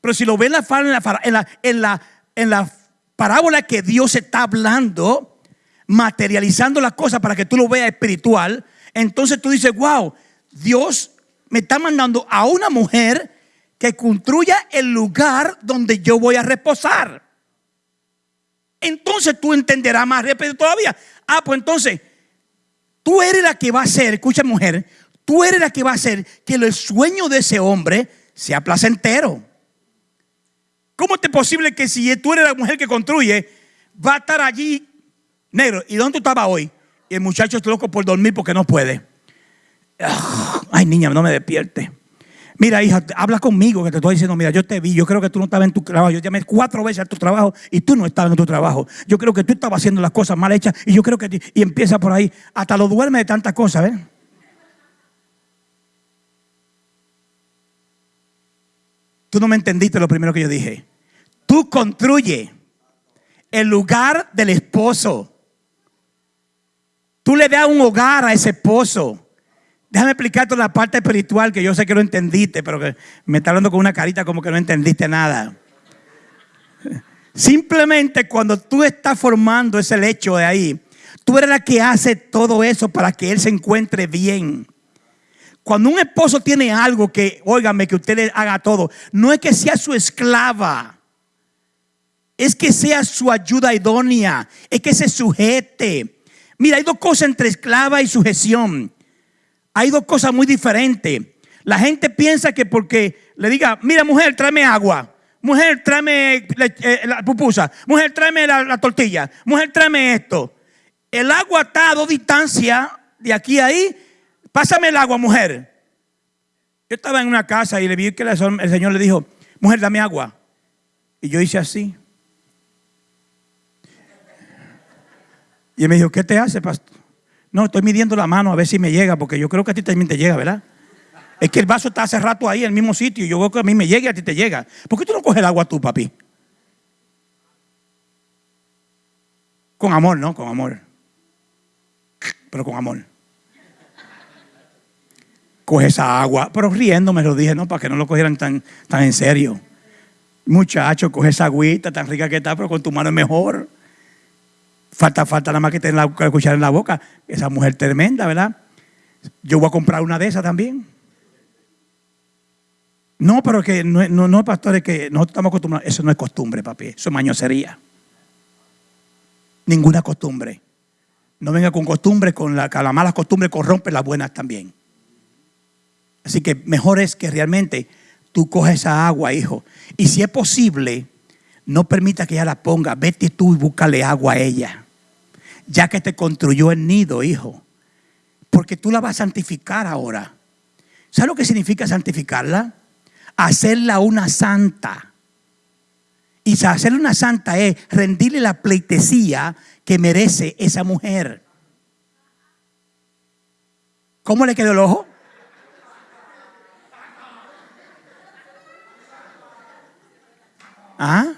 Pero si lo ve en la, en la, en la parábola que Dios está hablando, materializando las cosas para que tú lo veas espiritual, entonces tú dices, wow, Dios me está mandando a una mujer que construya el lugar donde yo voy a reposar. Entonces tú entenderás más rápido todavía. Ah, pues entonces, tú eres la que va a hacer, escucha mujer, tú eres la que va a hacer que el sueño de ese hombre sea placentero. ¿Cómo es posible que si tú eres la mujer que construye, va a estar allí negro? ¿Y dónde tú estabas hoy? Y el muchacho está loco por dormir porque no puede. Ay, niña, no me despierte. Mira, hija, habla conmigo que te estoy diciendo, mira, yo te vi, yo creo que tú no estabas en tu trabajo. Yo llamé cuatro veces a tu trabajo y tú no estabas en tu trabajo. Yo creo que tú estabas haciendo las cosas mal hechas y yo creo que... Y empieza por ahí. Hasta lo duerme de tantas cosas, ¿ves? Tú no me entendiste lo primero que yo dije. Tú construye el lugar del esposo. Tú le das un hogar a ese esposo. Déjame explicarte la parte espiritual que yo sé que no entendiste, pero que me está hablando con una carita como que no entendiste nada. Simplemente cuando tú estás formando ese lecho de ahí, tú eres la que hace todo eso para que él se encuentre bien. Cuando un esposo tiene algo que, óigame, que usted le haga todo, no es que sea su esclava es que sea su ayuda idónea, es que se sujete. Mira, hay dos cosas entre esclava y sujeción. Hay dos cosas muy diferentes. La gente piensa que porque le diga, mira mujer, tráeme agua. Mujer, tráeme eh, la pupusa. Mujer, tráeme la, tortilla. Mujer, tráeme esto. El agua está a dos distancias de aquí a ahí. Pásame el agua, mujer. Yo estaba en una casa y le vi que el Señor le dijo, mujer, dame agua. Y yo hice así. Y me dijo, ¿qué te hace, pastor? No, estoy midiendo la mano a ver si me llega, porque yo creo que a ti también te llega, ¿verdad? Es que el vaso está hace rato ahí en el mismo sitio y yo creo que a mí me llega y a ti te llega. ¿Por qué tú no coges el agua tú, papi? Con amor, ¿no? Con amor. Pero con amor. Coge esa agua. Pero riendo me lo dije, ¿no? Para que no lo cogieran tan, tan en serio. Muchacho, coge esa agüita tan rica que está, pero con tu mano es mejor. Falta, falta nada más que tener la, cuchara en la boca. Esa mujer tremenda, ¿verdad? Yo voy a comprar una de esas también. No, pero que no, no, no pastores, que nosotros estamos acostumbrados. Eso no es costumbre, papi. Eso es mañosería. Ninguna costumbre. No venga con costumbre, con la, con la mala costumbre corrompe las buenas también. Así que mejor es que realmente tú coges esa agua, hijo. Y si es posible, no permita que ella la ponga. Vete tú y búscale agua a ella. Ya que te construyó el nido, hijo. Porque tú la vas a santificar ahora. ¿Sabes lo que significa santificarla? Hacerla una santa. Y hacerle una santa es rendirle la pleitesía que merece esa mujer. ¿Cómo le quedó el ojo? ¿Ah?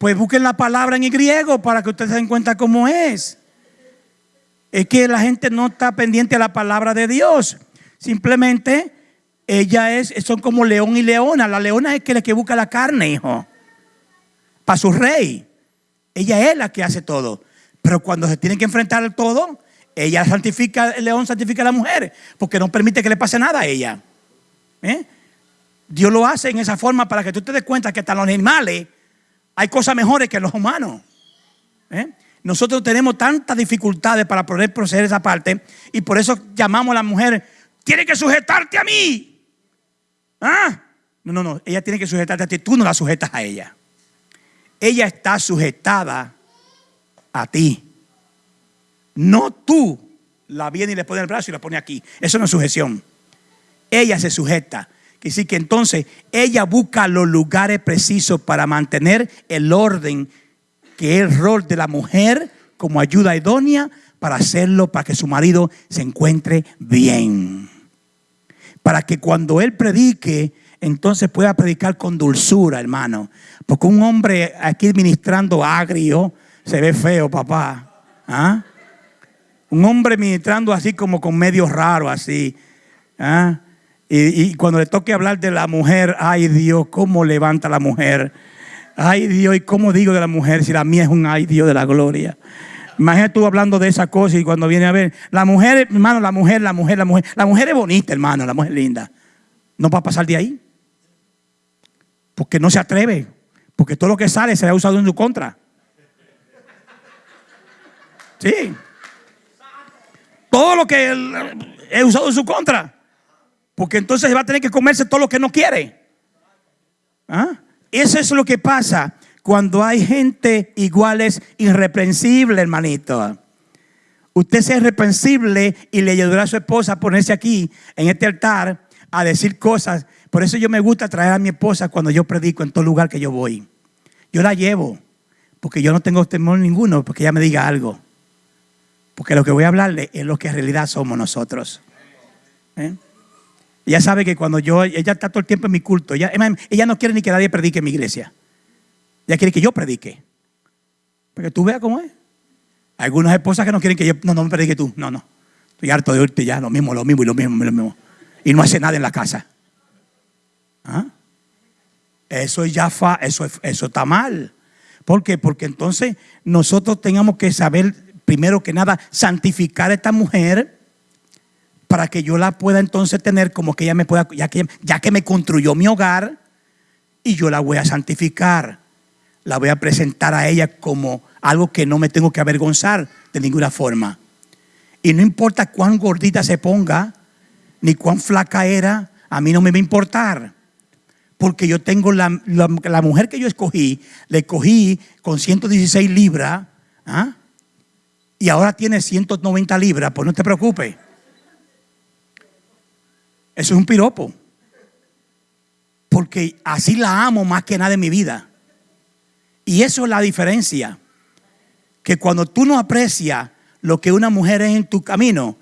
Pues busquen la palabra en griego para que ustedes se den cuenta cómo es. Es que la gente no está pendiente a la palabra de Dios. Simplemente ella es, son como león y leona. La leona es que la que busca la carne, hijo. Para su rey. Ella es la que hace todo. Pero cuando se tiene que enfrentar al todo, ella santifica, el león santifica a la mujer, porque no permite que le pase nada a ella. ¿Eh? Dios lo hace en esa forma para que tú te des cuenta que hasta los animales hay cosas mejores que los humanos. ¿Eh? Nosotros tenemos tantas dificultades para poder proceder esa parte y por eso llamamos a la mujer, tiene que sujetarte a mí. ¿Ah? No, no, no, ella tiene que sujetarte a ti, tú no la sujetas a ella. Ella está sujetada a ti. No tú la vienes y le pones el brazo y la pone aquí. Eso no es sujeción. Ella se sujeta. Decir que entonces ella busca los lugares precisos para mantener el orden, que es el rol de la mujer como ayuda idónea para hacerlo, para que su marido se encuentre bien. Para que cuando él predique, entonces pueda predicar con dulzura, hermano. Porque un hombre aquí ministrando agrio se ve feo, papá. ¿Ah? Un hombre ministrando así como con medio raro, así. ¿Ah? Y, cuando le toque hablar de la mujer, ay Dios, cómo levanta la mujer. Ay Dios, ¿y cómo digo de la mujer si la mía es un ay Dios de la gloria? Imagínate tú hablando de esa cosa y cuando viene a ver, la mujer, hermano, la mujer, la mujer, la mujer, la mujer es bonita, hermano, la mujer es linda. No va a pasar de ahí. Porque no se atreve. Porque todo lo que sale será usado en su contra. Sí. Todo lo que he usado en su contra. Porque entonces va a tener que comerse todo lo que no quiere. ¿Ah? Eso es lo que pasa cuando hay gente iguales irreprensible, hermanito. Usted sea irreprensible y le ayudará a su esposa a ponerse aquí en este altar a decir cosas. Por eso yo me gusta traer a mi esposa cuando yo predico en todo lugar que yo voy. Yo la llevo, porque yo no tengo temor ninguno, porque ella me diga algo. Porque lo que voy a hablarle es lo que en realidad somos nosotros. ¿Eh? Ella sabe que cuando yo, ella está todo el tiempo en mi culto, ella, no quiere ni que nadie predique en mi iglesia. Ella quiere que yo predique. Porque tú veas cómo es. Algunas esposas que no quieren que yo, no, no me predique tú. No, no. Estoy harto de oírte ya, lo mismo, lo mismo y lo mismo, lo mismo. Y no hace nada en la casa. ¿Ah? Eso ya fa, eso, eso está mal. ¿Por qué? Porque entonces nosotros tengamos que saber, primero que nada, santificar a esta mujer para que yo la pueda entonces tener como que ella me pueda, ya que, ya que me construyó mi hogar, y yo la voy a santificar. La voy a presentar a ella como algo que no me tengo que avergonzar de ninguna forma. Y no importa cuán gordita se ponga, ni cuán flaca era, a mí no me va a importar. Porque yo tengo la, mujer que yo escogí, le cogí con 116 libras, ¿ah? y ahora tiene 190 libras, pues no te preocupes. Eso es un piropo. Porque así la amo más que nada en mi vida. Y eso es la diferencia. Que cuando tú no aprecias lo que una mujer es en tu camino,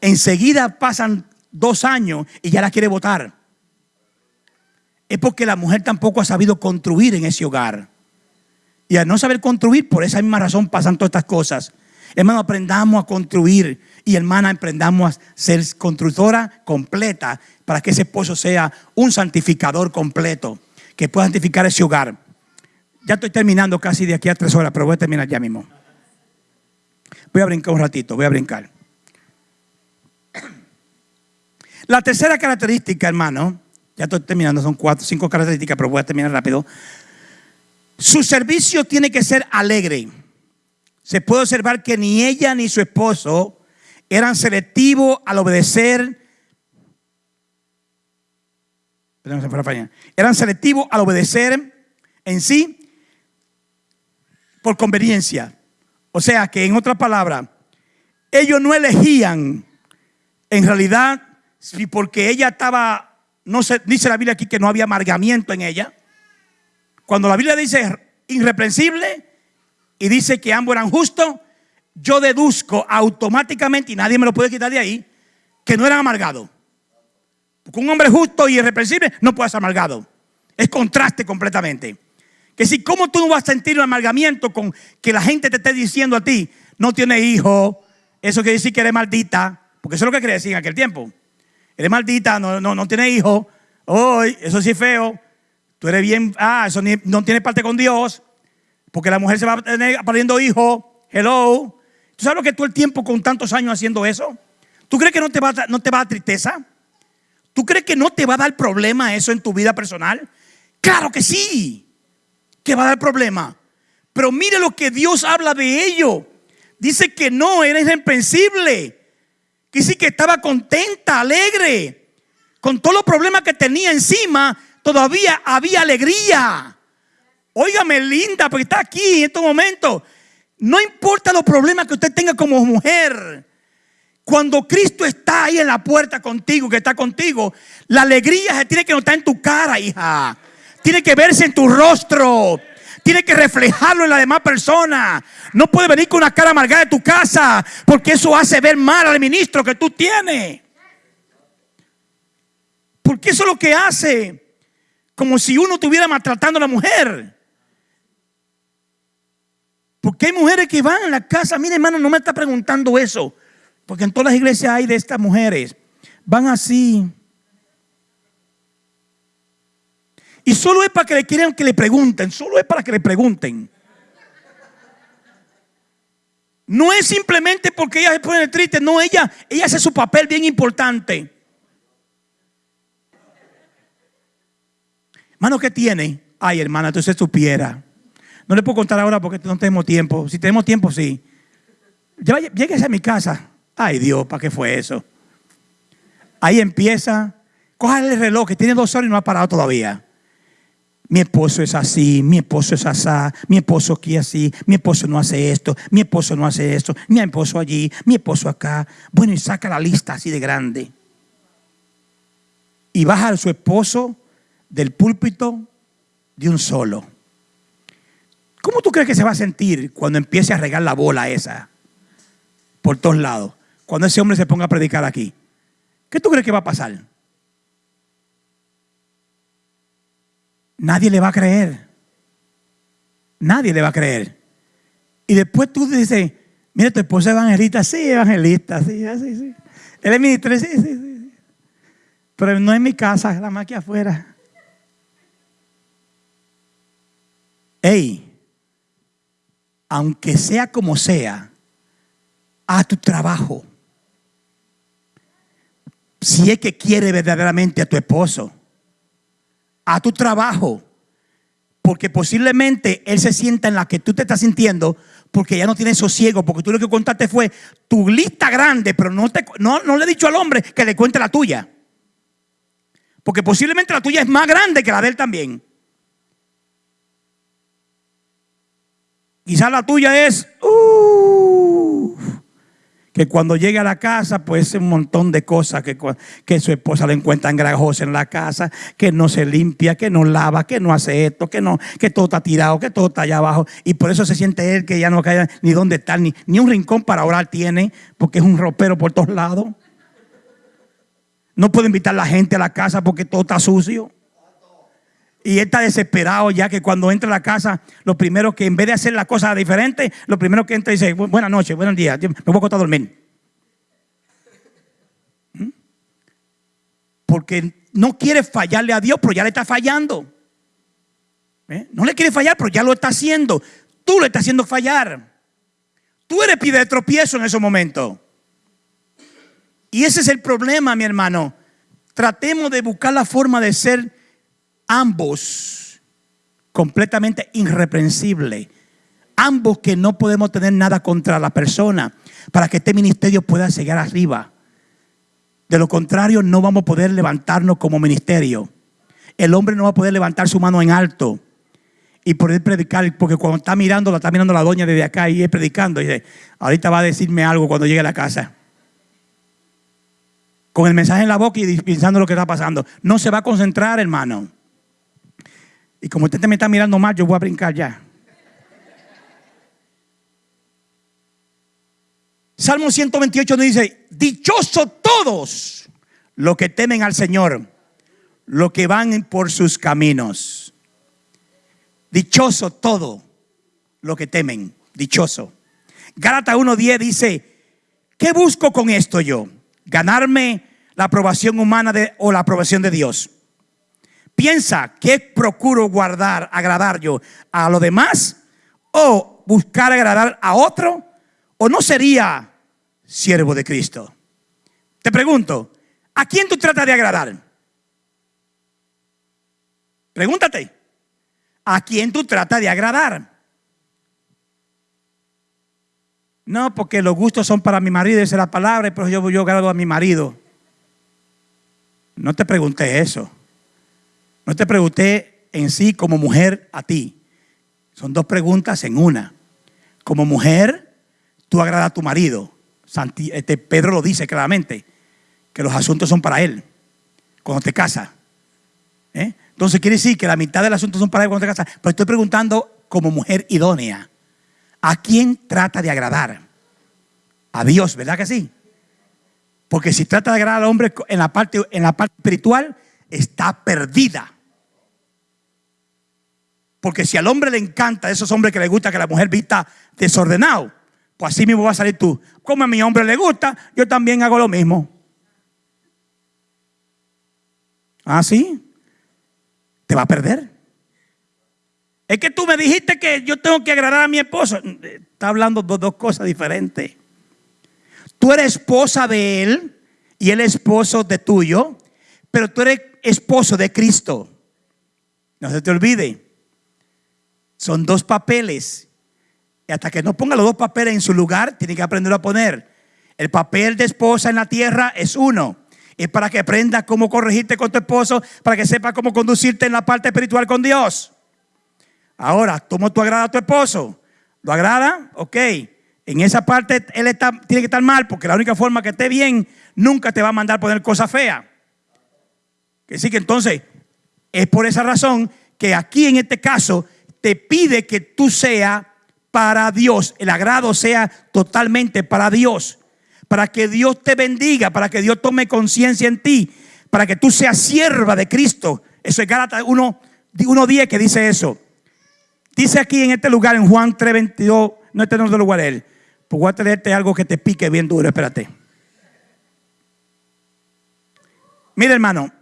enseguida pasan dos años y ya la quiere votar. Es porque la mujer tampoco ha sabido construir en ese hogar. Y al no saber construir, por esa misma razón pasan todas estas cosas. Hermano, aprendamos a construir y hermana, emprendamos a ser constructora completa para que ese esposo sea un santificador completo, que pueda santificar ese hogar. Ya estoy terminando casi de aquí a tres horas, pero voy a terminar ya mismo. Voy a brincar un ratito, voy a brincar. La tercera característica, hermano, ya estoy terminando, son cuatro, cinco características, pero voy a terminar rápido. Su servicio tiene que ser alegre. Se puede observar que ni ella ni su esposo eran selectivos al obedecer. Eran selectivos al obedecer en sí por conveniencia. O sea que en otra palabra, ellos no elegían en realidad si porque ella estaba, no se, dice la Biblia aquí que no había amargamiento en ella. Cuando la Biblia dice irreprensible y dice que ambos eran justos, yo deduzco automáticamente, y nadie me lo puede quitar de ahí, que no eran amargados. Porque un hombre justo y irrepresible no puede ser amargado. Es contraste completamente. Que si, ¿cómo tú no vas a sentir un amargamiento con que la gente te esté diciendo a ti, no tiene hijo, eso quiere decir que eres maldita, porque eso es lo que quería decir en aquel tiempo. Eres maldita, no, no, no tiene hijo, hoy, eso sí es feo, tú eres bien, ah, eso no tiene parte con Dios, porque la mujer se va a tener perdiendo hijo, hello, ¿Tú sabes lo que tú el tiempo con tantos años haciendo eso? ¿Tú crees que no te va no te va a dar tristeza? ¿Tú crees que no te va a dar problema eso en tu vida personal? Claro que sí, que va a dar problema. Pero mire lo que Dios habla de ello. Dice que no, era irreprensible. Sí que estaba contenta, alegre. Con todos los problemas que tenía encima, todavía había alegría. Óigame, linda, porque está aquí en estos momentos. No importa los problemas que usted tenga como mujer. Cuando Cristo está ahí en la puerta contigo, que está contigo, la alegría se tiene que notar en tu cara, hija. Tiene que verse en tu rostro. Tiene que reflejarlo en la demás persona. No puede venir con una cara amargada de tu casa, porque eso hace ver mal al ministro que tú tienes. Porque eso es lo que hace. Como si uno estuviera maltratando a la mujer. Porque hay mujeres que van a la casa. Mire, hermano, no me está preguntando eso. Porque en todas las iglesias hay de estas mujeres. Van así. Y solo es para que le quieran que le pregunten. Solo es para que le pregunten. No es simplemente porque ella se pone triste. No, ella, ella hace su papel bien importante. Hermano, ¿qué tiene? Ay, hermana, entonces supiera. No le puedo contar ahora porque no tenemos tiempo. Si tenemos tiempo, sí. Lléguese a mi casa. Ay, Dios, ¿para qué fue eso? Ahí empieza. Cójale el reloj que tiene dos horas y no ha parado todavía. Mi esposo es así, mi esposo es así, mi esposo aquí así, mi esposo no hace esto, mi esposo no hace esto, mi esposo allí, mi esposo acá. Bueno, y saca la lista así de grande. Y baja a su esposo del púlpito de un solo. ¿Cómo tú crees que se va a sentir cuando empiece a regar la bola esa por todos lados? Cuando ese hombre se ponga a predicar aquí. ¿Qué tú crees que va a pasar? Nadie le va a creer. Nadie le va a creer. Y después tú dices, mira, tu esposa es evangelista. Sí, evangelista, sí, sí, sí. Él es ministro, sí, sí, sí. Pero no es mi casa, la más que afuera. Ey, aunque sea como sea, a tu trabajo. Si es que quiere verdaderamente a tu esposo, a tu trabajo, porque posiblemente él se sienta en la que tú te estás sintiendo, porque ya no tiene sosiego, porque tú lo que contaste fue tu lista grande, pero no, te, no, no le he dicho al hombre que le cuente la tuya. Porque posiblemente la tuya es más grande que la de él también. Quizás la tuya es uh, que cuando llegue a la casa, pues un montón de cosas que, que su esposa le encuentra engrajosa en la casa, que no se limpia, que no lava, que no hace esto, que no, que todo está tirado, que todo está allá abajo. Y por eso se siente él que ya no cae ni dónde está, ni, ni un rincón para orar tiene, porque es un ropero por todos lados. No puede invitar a la gente a la casa porque todo está sucio. Y él está desesperado ya que cuando entra a la casa, lo primero que en vez de hacer la cosa diferente, lo primero que entra dice, buenas noches, buenos días, me voy a acostar a dormir. ¿Mm? Porque no quiere fallarle a Dios, pero ya le está fallando. ¿Eh? No le quiere fallar, pero ya lo está haciendo. Tú le estás haciendo fallar. Tú eres pide de tropiezo en ese momento. Y ese es el problema, mi hermano. Tratemos de buscar la forma de ser ambos completamente irreprensible. Ambos que no podemos tener nada contra la persona para que este ministerio pueda llegar arriba. De lo contrario, no vamos a poder levantarnos como ministerio. El hombre no va a poder levantar su mano en alto y poder predicar, porque cuando está mirando, la está mirando la doña desde acá y es predicando. Y dice, ahorita va a decirme algo cuando llegue a la casa. Con el mensaje en la boca y pensando lo que está pasando. No se va a concentrar, hermano. Y como usted me está mirando mal, yo voy a brincar ya. Salmo 128 nos dice, dichoso todos los que temen al Señor, los que van por sus caminos. Dichoso todo lo que temen, dichoso. Gálatas 1.10 dice, ¿qué busco con esto yo? ¿Ganarme la aprobación humana de, o la aprobación de Dios? Piensa que procuro guardar, agradar yo a los demás o buscar agradar a otro o no sería siervo de Cristo? Te pregunto, ¿a quién tú tratas de agradar? Pregúntate, ¿a quién tú tratas de agradar? No, porque los gustos son para mi marido, esa es la palabra, pero yo, yo agrado a mi marido. No te pregunté eso. No te pregunté en sí como mujer a ti. Son dos preguntas en una. Como mujer, tú agradas a tu marido. Este, Pedro lo dice claramente, que los asuntos son para él, cuando te casas. ¿eh? Entonces quiere decir que la mitad del asunto son para él cuando te casas. Pero estoy preguntando como mujer idónea. ¿A quién trata de agradar? A Dios, ¿verdad que sí? Porque si trata de agradar al hombre en la parte, en la parte espiritual, está perdida. Porque si al hombre le encanta, esos hombres que le gusta que la mujer vista desordenado, pues así mismo va a salir tú. Como a mi hombre le gusta, yo también hago lo mismo. ¿Ah, sí? Te va a perder. Es que tú me dijiste que yo tengo que agradar a mi esposo. Está hablando de dos cosas diferentes. Tú eres esposa de él y él es esposo de tuyo, pero tú eres esposo de Cristo. No se te olvide. Son dos papeles. Y hasta que no ponga los dos papeles en su lugar, tiene que aprender a poner. El papel de esposa en la tierra es uno. Es para que aprendas cómo corregirte con tu esposo, para que sepas cómo conducirte en la parte espiritual con Dios. Ahora, ¿cómo tú agrada a tu esposo? ¿Lo agrada? Ok. En esa parte él está, tiene que estar mal, porque la única forma que esté bien, nunca te va a mandar poner cosas feas. Que sí que entonces, es por esa razón que aquí en este caso te pide que tú seas para Dios, el agrado sea totalmente para Dios, para que Dios te bendiga, para que Dios tome conciencia en ti, para que tú seas sierva de Cristo. Eso es Gálatas 1.10 que dice eso. Dice aquí en este lugar, en Juan 3.22, no este no es el lugar él. Pues voy a traerte algo que te pique bien duro, espérate. Mira hermano,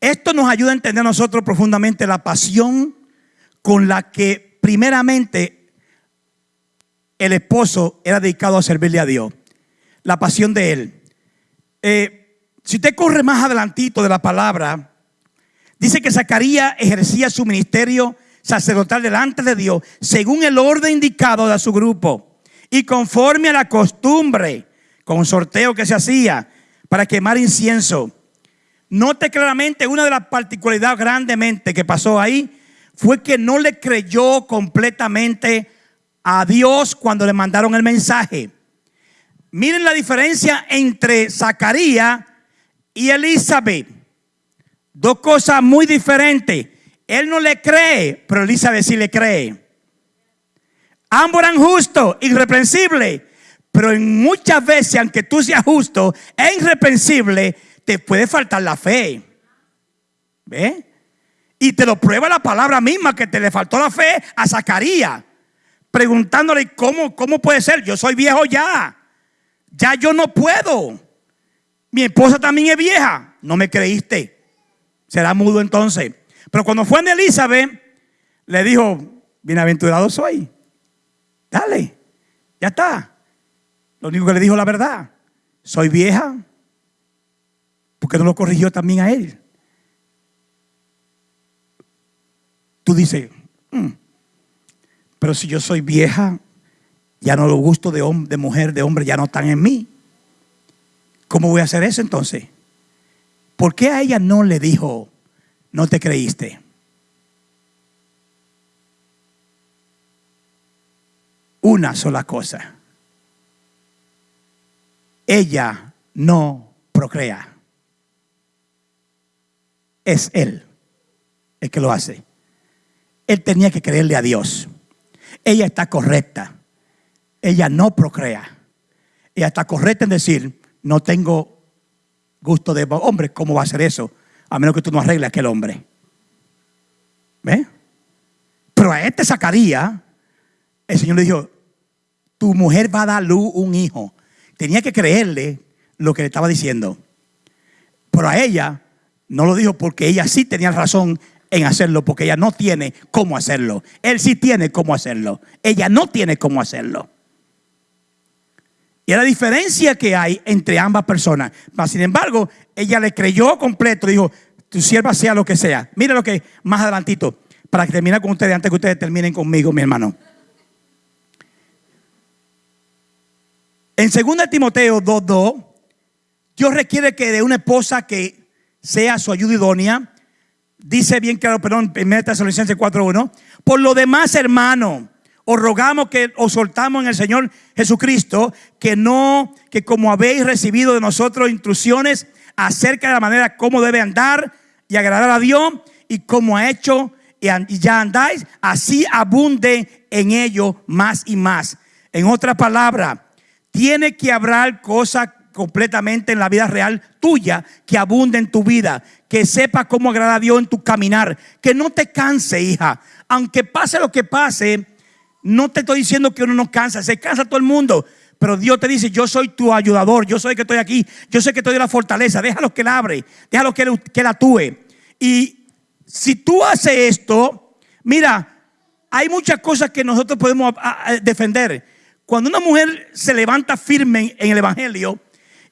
Esto nos ayuda a entender nosotros profundamente la pasión con la que primeramente el esposo era dedicado a servirle a Dios. La pasión de él. Eh, si usted corre más adelantito de la palabra, dice que Zacarías ejercía su ministerio sacerdotal delante de Dios según el orden indicado de su grupo y conforme a la costumbre con sorteo que se hacía para quemar incienso Note claramente una de las particularidades grandemente que pasó ahí fue que no le creyó completamente a Dios cuando le mandaron el mensaje. Miren la diferencia entre Zacarías y Elizabeth. Dos cosas muy diferentes. Él no le cree, pero Elizabeth sí le cree. Ambos eran justos, irreprensibles. Pero en muchas veces, aunque tú seas justo e irreprensible, te puede faltar la fe. ¿Ve? Y te lo prueba la palabra misma que te le faltó la fe a Zacarías. Preguntándole, ¿cómo, ¿cómo puede ser? Yo soy viejo ya. Ya yo no puedo. Mi esposa también es vieja. No me creíste. Será mudo entonces. Pero cuando fue en Elizabeth, le dijo, bienaventurado soy. Dale, ya está. Lo único que le dijo la verdad. Soy vieja, porque no lo corrigió también a él? Tú dices, mm, pero si yo soy vieja, ya no los gustos de, de mujer, de hombre, ya no están en mí. ¿Cómo voy a hacer eso entonces? ¿Por qué a ella no le dijo, no te creíste? Una sola cosa. Ella no procrea es Él el que lo hace. Él tenía que creerle a Dios. Ella está correcta. Ella no procrea. Ella está correcta en decir, no tengo gusto de hombre, ¿cómo va a ser eso? A menos que tú no arregles a aquel hombre. ¿Ve? Pero a este sacaría, el Señor le dijo, tu mujer va a dar luz un hijo. Tenía que creerle lo que le estaba diciendo. Pero a ella no lo dijo porque ella sí tenía razón en hacerlo porque ella no tiene cómo hacerlo. Él sí tiene cómo hacerlo. Ella no tiene cómo hacerlo. Y la diferencia que hay entre ambas personas. sin embargo, ella le creyó completo, dijo, tu sierva sea lo que sea. Mira lo que más adelantito, para que termine con ustedes, antes que ustedes terminen conmigo, mi hermano. En 2 Timoteo 2.2, Dios requiere que de una esposa que sea su ayuda idónea, dice bien claro, perdón, 1 Tesalonicenses 4.1, por lo demás, hermano, os rogamos que os soltamos en el Señor Jesucristo, que no, que como habéis recibido de nosotros instrucciones acerca de la manera como debe andar y agradar a Dios, y como ha hecho y ya andáis, así abunde en ello más y más. En otra palabra, tiene que hablar cosas completamente en la vida real tuya, que abunde en tu vida, que sepa cómo agradar a Dios en tu caminar, que no te canse, hija. Aunque pase lo que pase, no te estoy diciendo que uno no cansa, se cansa todo el mundo. Pero Dios te dice, yo soy tu ayudador, yo soy el que estoy aquí, yo sé que estoy de la fortaleza, déjalo que él abre, déjalo que que él actúe. Y si tú haces esto, mira, hay muchas cosas que nosotros podemos defender. Cuando una mujer se levanta firme en el Evangelio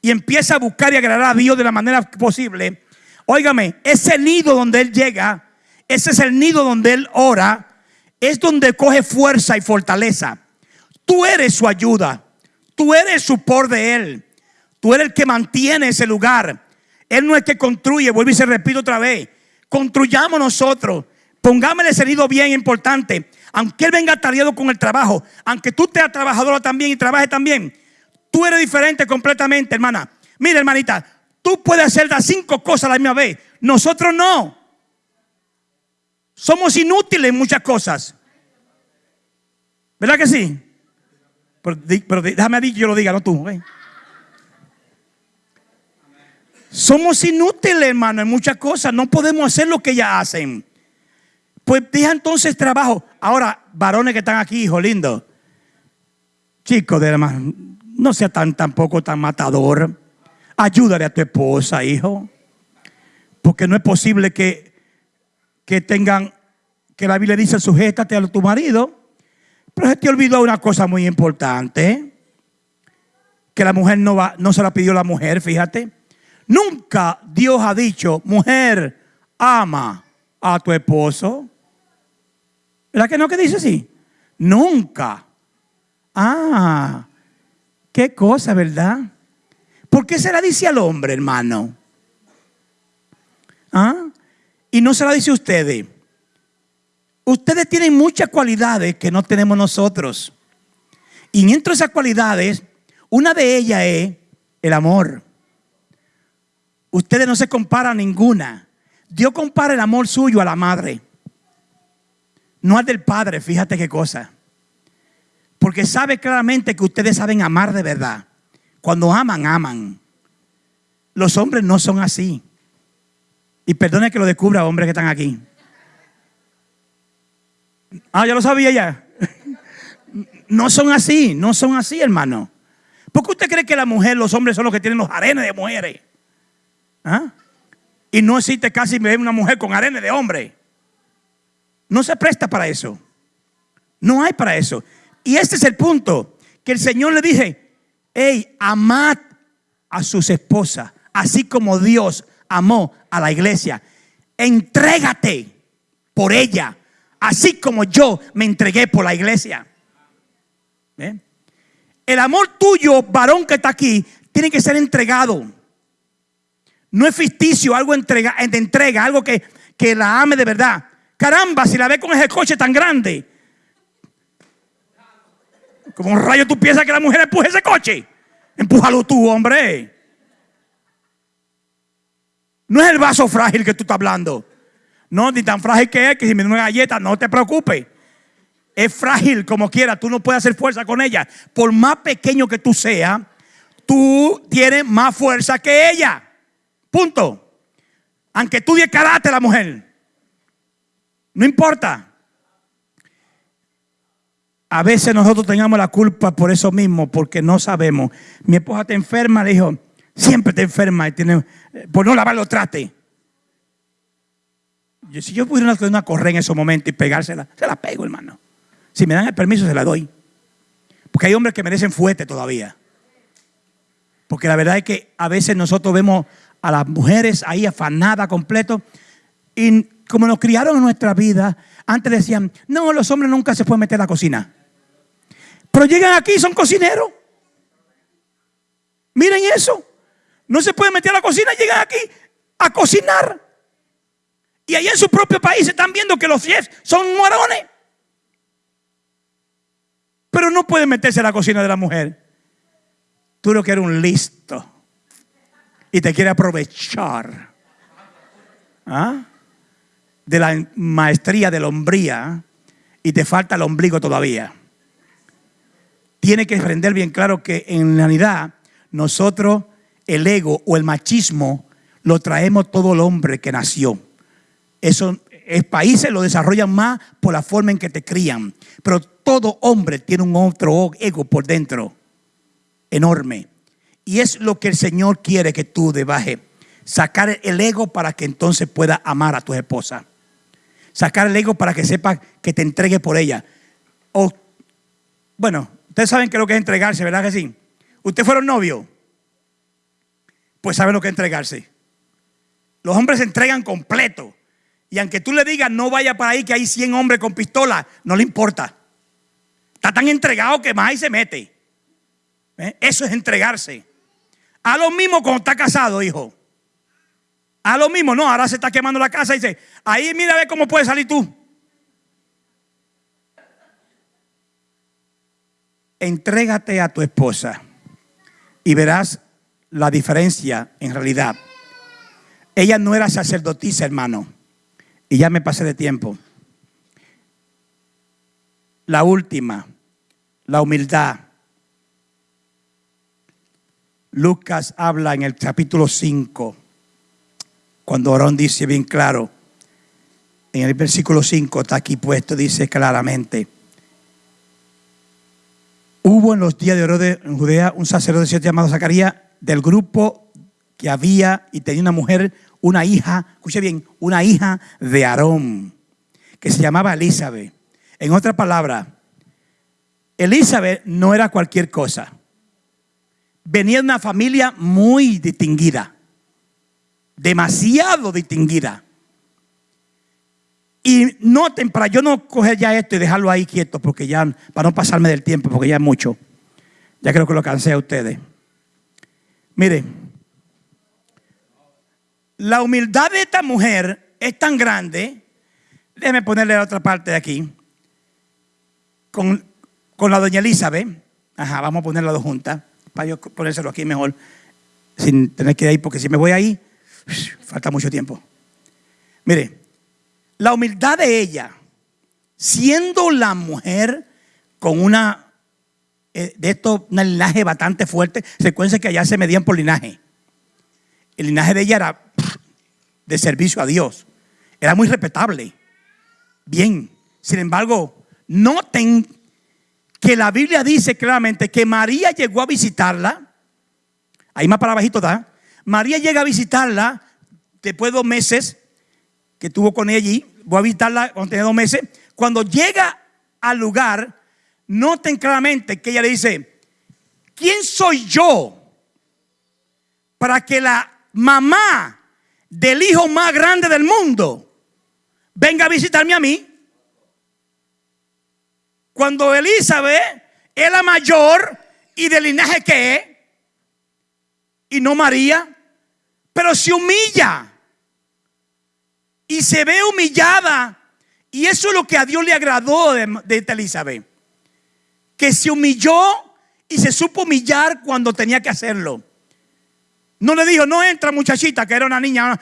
y empieza a buscar y agradar a Dios de la manera posible, óigame, ese nido donde él llega, ese es el nido donde él ora, es donde coge fuerza y fortaleza. Tú eres su ayuda. Tú eres su por de Él. Tú eres el que mantiene ese lugar. Él no es el que construye. Vuelvo y se repito otra vez. Construyamos nosotros. Pongámosle ese nido bien importante. Aunque Él venga tardíado con el trabajo. Aunque tú seas trabajadora también y trabajes también. Tú eres diferente completamente, hermana. Mira, hermanita. Tú puedes hacer las cinco cosas a la misma vez. Nosotros no. Somos inútiles en muchas cosas. ¿Verdad que sí? Pero, déjame a que yo lo diga, no tú. Somos inútiles, hermano, en muchas cosas. No podemos hacer lo que ellas hacen. Pues deja entonces trabajo. Ahora, varones que están aquí, hijo lindo. Chicos, de hermano, no sea tan tampoco tan matador. Ayúdale a tu esposa, hijo. Porque no es posible que que tengan, que la Biblia dice, sujétate a tu marido. Pero se te olvidó una cosa muy importante. Que la mujer no, va, no se la pidió la mujer, fíjate. Nunca Dios ha dicho, mujer, ama a tu esposo. ¿Verdad que no que dice así? Nunca. Ah, qué cosa, ¿verdad? ¿Por qué se la dice al hombre, hermano? ¿Ah? Y no se la dice a ustedes. Ustedes tienen muchas cualidades que no tenemos nosotros. Y entre esas cualidades, una de ellas es el amor. Ustedes no se comparan ninguna. Dios compara el amor suyo a la madre. No al del padre, fíjate qué cosa. Porque sabe claramente que ustedes saben amar de verdad. Cuando aman, aman. Los hombres no son así. Y perdone que lo descubra, hombres que están aquí. Ah, ya lo sabía ya. (laughs) No son así, no son así, hermano. ¿Por qué usted cree que la mujer, los hombres son los que tienen los arenes de mujeres? ¿Ah? Y no existe casi una mujer con arenes de hombre. No se presta para eso. No hay para eso. Y este es el punto. Que el Señor le dije, hey, amad a sus esposas, así como Dios amó a la iglesia. Entrégate por ella, así como yo me entregué por la iglesia. El amor tuyo, varón que está aquí, tiene que ser entregado. No es ficticio, algo entrega, de entrega, algo que, que la ame de verdad. Caramba, si la ve con ese coche tan grande. Como un rayo tú piensas que la mujer empuje ese coche. Empújalo tú, hombre. No es el vaso frágil que tú estás hablando. No, ni tan frágil que es que si me da una galleta, no te preocupes. Es frágil como quiera, tú no puedes hacer fuerza con ella. Por más pequeño que tú seas, tú tienes más fuerza que ella. Punto. Aunque tú de karate la mujer. No importa. A veces nosotros tengamos la culpa por eso mismo, porque no sabemos. Mi esposa te enferma, le dijo, siempre te enferma y tiene, por no lavar los trastes. si yo pudiera una correa en ese momento y pegársela, se la pego, hermano. Si me dan el permiso, se la doy. Porque hay hombres que merecen fuerte todavía. Porque la verdad es que a veces nosotros vemos a las mujeres ahí afanadas completo. Y como nos criaron en nuestra vida, antes decían, no, los hombres nunca se pueden meter a la cocina. Pero llegan aquí y son cocineros. Miren eso. No se pueden meter a la cocina, llegan aquí a cocinar. Y allá en su propio país están viendo que los chefs son morones. Pero no pueden meterse a la cocina de la mujer. Tú lo que eres un listo. Y te quiere aprovechar. ¿Ah? De la maestría de la hombría. Y te falta el ombligo todavía. Tiene que aprender bien claro que en realidad nosotros el ego o el machismo lo traemos todo el hombre que nació. Eso es países lo desarrollan más por la forma en que te crían. Pero todo hombre tiene un otro ego por dentro, enorme. Y es lo que el Señor quiere que tú debaje. Sacar el ego para que entonces pueda amar a tu esposa. Sacar el ego para que sepa que te entregue por ella. O, bueno, ustedes saben que lo que es entregarse, ¿verdad que sí? Ustedes fueron novios. Pues saben lo que es entregarse. Los hombres se entregan completo. Y aunque tú le digas no vaya para ahí que hay 100 hombres con pistola, no le importa. Está tan entregado que más ahí se mete. ¿Eh? Eso es entregarse. A lo mismo cuando está casado, hijo. A lo mismo, no, ahora se está quemando la casa y dice, ahí mira a ver cómo puedes salir tú. Entrégate a tu esposa y verás la diferencia en realidad. Ella no era sacerdotisa, hermano. Y ya me pasé de tiempo. La última, la humildad. Lucas habla en el capítulo 5, cuando Orón dice bien claro, en el versículo 5 está aquí puesto, dice claramente, hubo en los días de oro en Judea un sacerdote llamado Zacarías del grupo que había y tenía una mujer una hija, escuche bien, una hija de Aarón, que se llamaba Elizabeth. En otra palabra, Elizabeth no era cualquier cosa. Venía de una familia muy distinguida, demasiado distinguida. Y noten, para yo no coger ya esto y dejarlo ahí quieto, porque ya, para no pasarme del tiempo, porque ya es mucho. Ya creo que lo cansé a ustedes. Miren, la humildad de esta mujer es tan grande. Déjeme ponerle la otra parte de aquí. Con, la doña Elizabeth. Ajá, vamos a ponerlas dos juntas. Para yo ponérselo aquí mejor. Sin tener que ir ahí, porque si me voy ahí, (sniffs) falta mucho tiempo. Mire, la humildad de ella, siendo la mujer con una, eh, de esto, un linaje bastante fuerte, recuerden que allá se medían por linaje. El linaje de ella era de servicio a Dios. Era muy respetable. Bien. Sin embargo, noten que la Biblia dice claramente que María llegó a visitarla. Ahí más para abajito está. María llega a visitarla después de dos meses que tuvo con ella allí. Voy a visitarla cuando tenía dos meses. Cuando llega al lugar, noten claramente que ella le dice, ¿quién soy yo para que la mamá del hijo más grande del mundo venga a visitarme a mí. Cuando Elizabeth es la mayor y del linaje que es, y no María, pero se humilla y se ve humillada. Y eso es lo que a Dios le agradó de, de Elizabeth, que se humilló y se supo humillar cuando tenía que hacerlo. No le dijo, no entra muchachita, que era una niña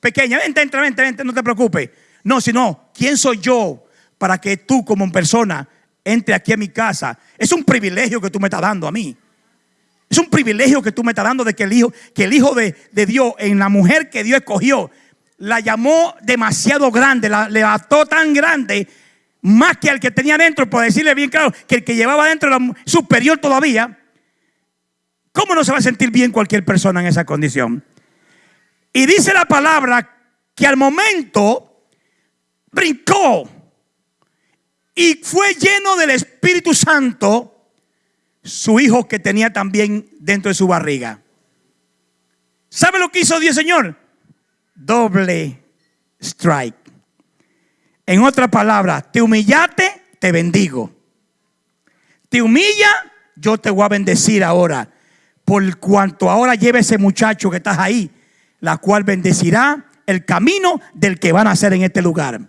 pequeña, vente, entra, vente, vente, no te preocupes. No, sino, ¿quién soy yo para que tú como persona entre aquí a mi casa? Es un privilegio que tú me estás dando a mí. Es un privilegio que tú me estás dando de que el hijo, que el hijo de, Dios, en la mujer que Dios escogió, la llamó demasiado grande, la levantó tan grande, más que al que tenía dentro, por decirle bien claro, que el que llevaba dentro era superior todavía. ¿Cómo no se va a sentir bien cualquier persona en esa condición? Y dice la palabra que al momento brincó y fue lleno del Espíritu Santo su hijo que tenía también dentro de su barriga. ¿Sabe lo que hizo Dios, Señor? Doble strike. En otra palabra, te humillaste, te bendigo. Te humilla, yo te voy a bendecir ahora. Por cuanto ahora lleve ese muchacho que estás ahí, la cual bendecirá el camino del que van a hacer en este lugar.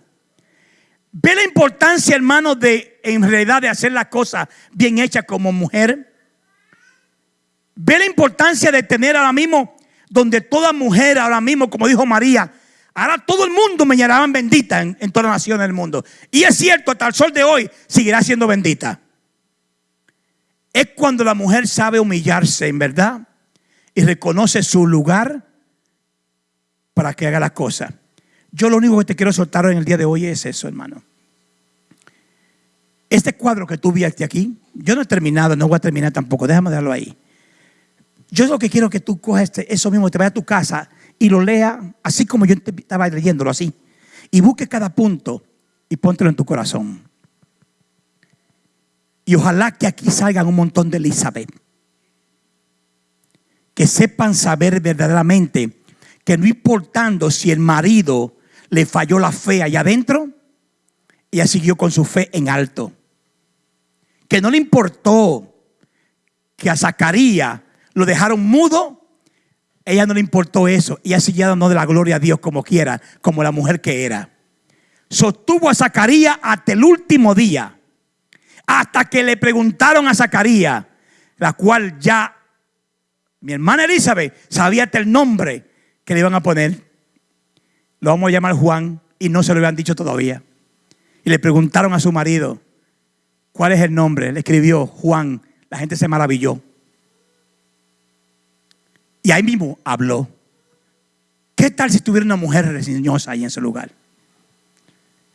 Ve la importancia, hermano, de en realidad de hacer las cosas bien hechas como mujer. Ve la importancia de tener ahora mismo, donde toda mujer ahora mismo, como dijo María, ahora todo el mundo me llamarán bendita en, toda la nación del mundo. Y es cierto, hasta el sol de hoy seguirá siendo bendita. Es cuando la mujer sabe humillarse, en verdad, y reconoce su lugar para que haga las cosas. Yo lo único que te quiero soltar en el día de hoy es eso, hermano. Este cuadro que tú viste aquí, yo no he terminado, no voy a terminar tampoco, déjame darlo ahí. Yo lo que quiero que tú cojas este, eso mismo, te vayas a tu casa y lo lea así como yo estaba leyéndolo así. Y busque cada punto y póntelo en tu corazón. Y ojalá que aquí salgan un montón de Elizabeth. Que sepan saber verdaderamente que no importando si el marido le falló la fe allá adentro, ella siguió con su fe en alto. Que no le importó que a Zacarías lo dejaron mudo, ella no le importó eso. Ella siguió dando de la gloria a Dios como quiera, como la mujer que era. Sostuvo a Zacarías hasta el último día, hasta que le preguntaron a Zacarías, la cual ya mi hermana Elizabeth sabía hasta el nombre que le iban a poner. Lo vamos a llamar Juan y no se lo habían dicho todavía. Y le preguntaron a su marido, ¿cuál es el nombre? Le escribió Juan. La gente se maravilló. Y ahí mismo habló. ¿Qué tal si estuviera una mujer reseñosa ahí en ese lugar?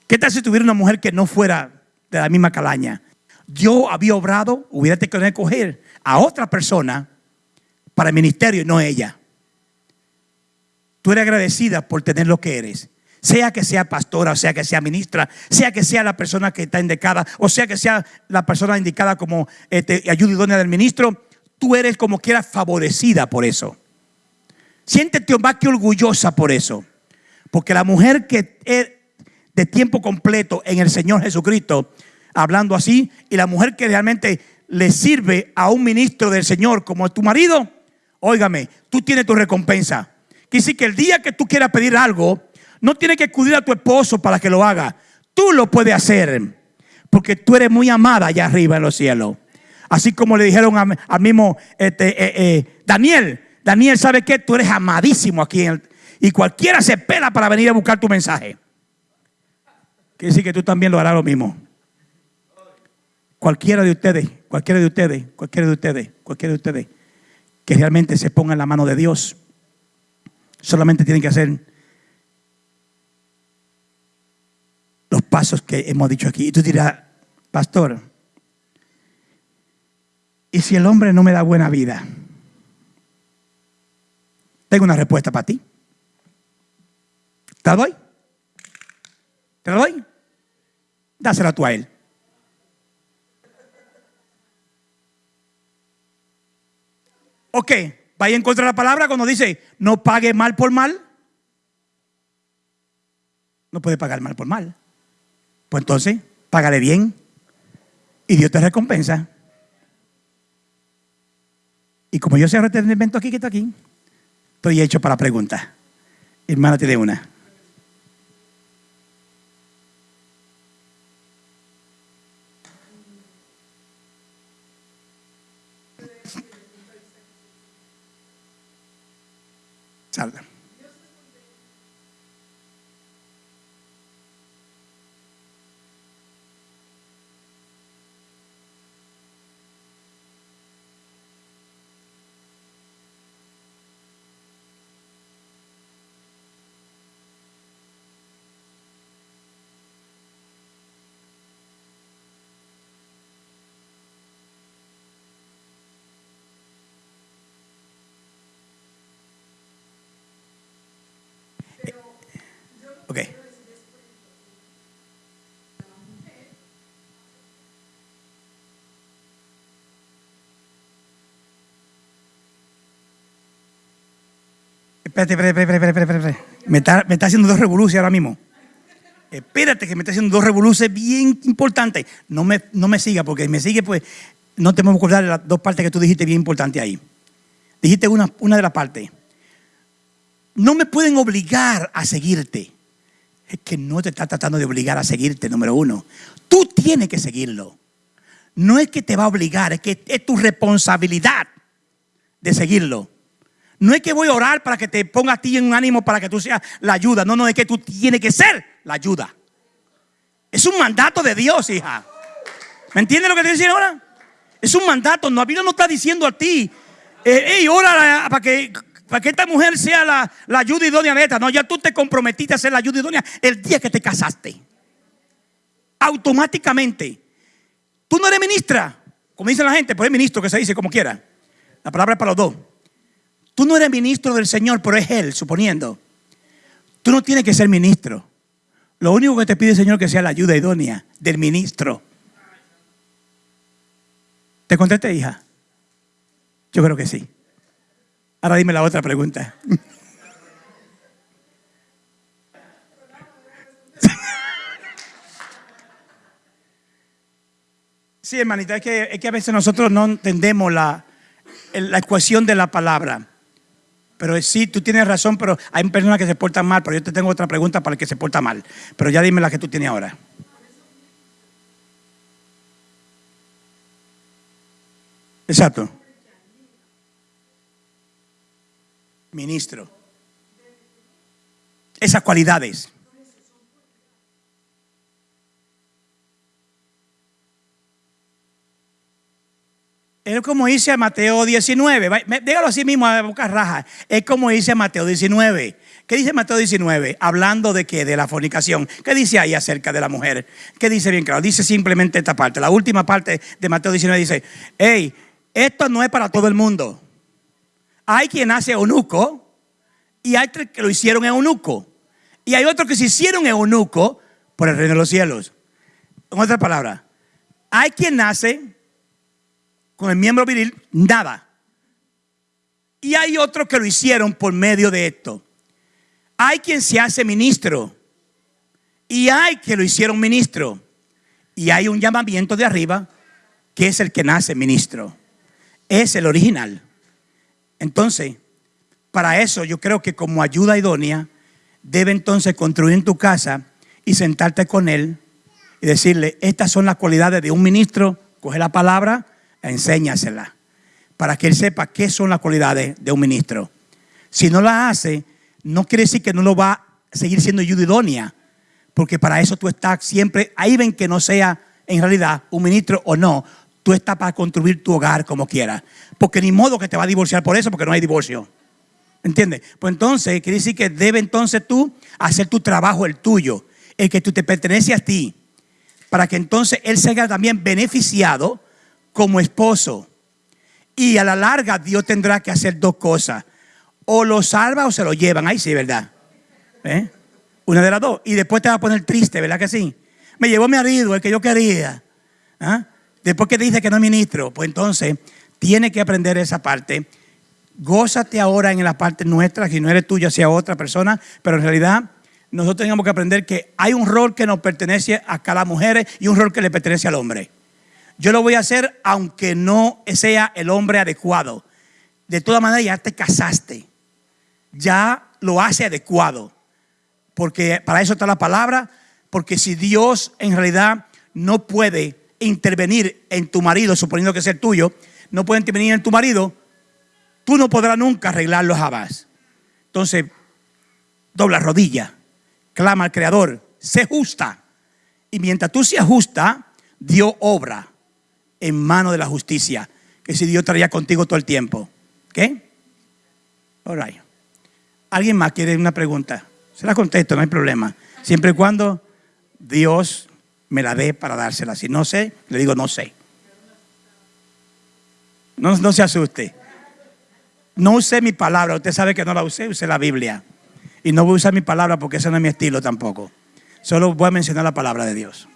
¿Qué tal si estuviera una mujer que no fuera de la misma calaña? Dios había obrado, hubiera tenido que coger a otra persona para el ministerio y no ella. Tú eres agradecida por tener lo que eres. Sea que sea pastora, o sea que sea ministra, sea que sea la persona que está indicada, o sea que sea la persona indicada como este, ayuda idónea del ministro, tú eres como quieras favorecida por eso. Siéntete más que orgullosa por eso. Porque la mujer que es de tiempo completo en el Señor Jesucristo, hablando así, y la mujer que realmente le sirve a un ministro del Señor como tu marido, óigame, tú tienes tu recompensa. Quiere que el día que tú quieras pedir algo, no tienes que acudir a tu esposo para que lo haga. Tú lo puedes hacer. Porque tú eres muy amada allá arriba en los cielos. Así como le dijeron al mismo este, eh, eh, Daniel. Daniel, ¿sabe qué? Tú eres amadísimo aquí. y cualquiera se pela para venir a buscar tu mensaje. Quiere decir que tú también lo harás lo mismo. Cualquiera de ustedes, cualquiera de ustedes, cualquiera de ustedes, cualquiera de ustedes, que realmente se ponga en la mano de Dios Solamente tienen que hacer los pasos que hemos dicho aquí. Y tú dirás, pastor, ¿y si el hombre no me da buena vida? Tengo una respuesta para ti. ¿Te la doy? ¿Te la doy? Dásela tú a él. Ok, Vaya en contra de la palabra cuando dice, no pague mal por mal. No puede pagar mal por mal. Pues entonces, págale bien y Dios te recompensa. Y como yo sé retenimiento aquí que está aquí, estoy hecho para preguntas. Hermana, tiene una. salga. Espérate, espérate, espérate, espérate, espérate. Me está, me está haciendo dos revoluciones ahora mismo. Espérate que me está haciendo dos revoluciones bien importantes. No me, no me siga, porque si me sigue, pues no te podemos acordar de las dos partes que tú dijiste bien importantes ahí. Dijiste una, una de las partes. No me pueden obligar a seguirte. Es que no te está tratando de obligar a seguirte, número uno. Tú tienes que seguirlo. No es que te va a obligar, es que es tu responsabilidad de seguirlo. No es que voy a orar para que te ponga a ti en un ánimo para que tú seas la ayuda. No, no, es que tú tienes que ser la ayuda. Es un mandato de Dios, hija. ¿Me entiendes lo que te estoy diciendo ahora? Es un mandato. No, la Biblia no está diciendo a ti, eh, hey, ora para que, para que esta mujer sea la, la ayuda idónea neta. No, ya tú te comprometiste a ser la ayuda idónea el día que te casaste. Automáticamente. Tú no eres ministra, como dice la gente, pero es ministro que se dice como quiera. La palabra es para los dos. Tú no eres ministro del Señor, pero es Él, suponiendo. Tú no tienes que ser ministro. Lo único que te pide el Señor es que sea la ayuda idónea del ministro. ¿Te contesté, hija? Yo creo que sí. Ahora dime la otra pregunta. Sí, hermanita, es que, es que a veces nosotros no entendemos la, la ecuación de la palabra. Pero sí, tú tienes razón, pero hay personas que se portan mal. Pero yo te tengo otra pregunta para el que se porta mal. Pero ya dime la que tú tienes ahora. Exacto. Ministro. Esas cualidades. Es como dice Mateo 19. Dígalo así mismo a boca raja. Es como dice Mateo 19. ¿Qué dice Mateo 19? Hablando de qué? De la fornicación. ¿Qué dice ahí acerca de la mujer? ¿Qué dice bien claro? Dice simplemente esta parte. La última parte de Mateo 19 dice, hey, esto no es para todo el mundo. Hay quien hace eunuco y hay que lo hicieron eunuco. Y hay otros que se hicieron eunuco por el reino de los cielos. En otra palabra, hay quien nace con el miembro viril, nada. Y hay otros que lo hicieron por medio de esto. Hay quien se hace ministro. Y hay que lo hicieron ministro. Y hay un llamamiento de arriba que es el que nace ministro. Es el original. Entonces, para eso yo creo que como ayuda idónea, debe entonces construir en tu casa y sentarte con él y decirle, estas son las cualidades de un ministro, coge la palabra enséñasela para que él sepa qué son las cualidades de un ministro. Si no la hace, no quiere decir que no lo va a seguir siendo ayuda idónea, porque para eso tú estás siempre, ahí ven que no sea en realidad un ministro o no, tú estás para construir tu hogar como quieras, porque ni modo que te va a divorciar por eso, porque no hay divorcio. ¿Entiendes? Pues entonces, quiere decir que debe entonces tú hacer tu trabajo, el tuyo, el que tú te pertenece a ti, para que entonces él sea también beneficiado como esposo. Y a la larga Dios tendrá que hacer dos cosas. O lo salva o se lo llevan. Ahí sí, ¿verdad? ¿Eh? Una de las dos. Y después te va a poner triste, ¿verdad que sí? Me llevó mi marido, el que yo quería. ¿Ah? Después que dice que no es ministro, pues entonces tiene que aprender esa parte. Gózate ahora en la parte nuestra, si no eres tuya, sea otra persona, pero en realidad nosotros tenemos que aprender que hay un rol que nos pertenece a cada mujer y un rol que le pertenece al hombre. Yo lo voy a hacer aunque no sea el hombre adecuado. De todas maneras, ya te casaste. Ya lo hace adecuado. Porque para eso está la palabra. Porque si Dios en realidad no puede intervenir en tu marido, suponiendo que es el tuyo, no puede intervenir en tu marido, tú no podrás nunca arreglarlo jamás. Entonces, dobla rodilla, clama al Creador, sé justa. Y mientras tú seas justa, Dios obra en mano de la justicia, que si Dios estaría contigo todo el tiempo. ¿Qué? All. ¿Alguien más quiere una pregunta? Se la contesto, no hay problema. Siempre y cuando Dios me la dé para dársela. Si no sé, le digo no sé. No, no se asuste. No use mi palabra. Usted sabe que no la usé, use la Biblia. Y no voy a usar mi palabra porque ese no es mi estilo tampoco. Solo voy a mencionar la palabra de Dios.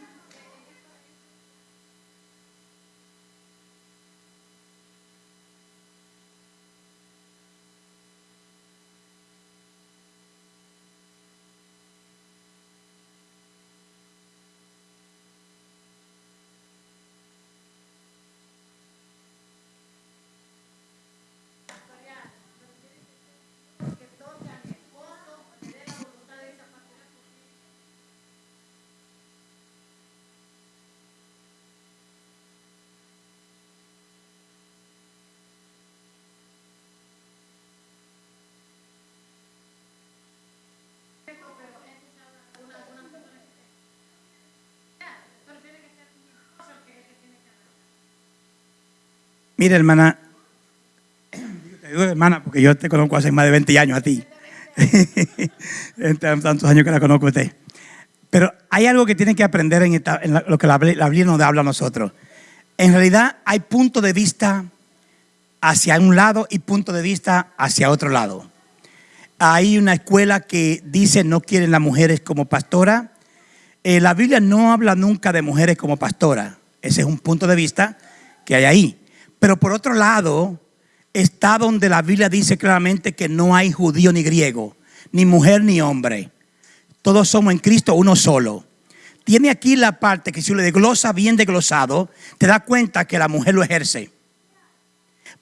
Mira, hermana, te digo hermana porque yo te conozco hace más de 20 años a ti. (laughs) tantos años que la conozco a usted. Pero hay algo que tienen que aprender en, lo que la, Biblia nos habla a nosotros. En realidad hay punto de vista hacia un lado y punto de vista hacia otro lado. Hay una escuela que dice no quieren las mujeres como pastora. Eh, la Biblia no habla nunca de mujeres como pastora. Ese es un punto de vista que hay ahí. Pero por otro lado, está donde la Biblia dice claramente que no hay judío ni griego, ni mujer ni hombre. Todos somos en Cristo uno solo. Tiene aquí la parte que si lo desglosa bien desglosado, te da cuenta que la mujer lo ejerce.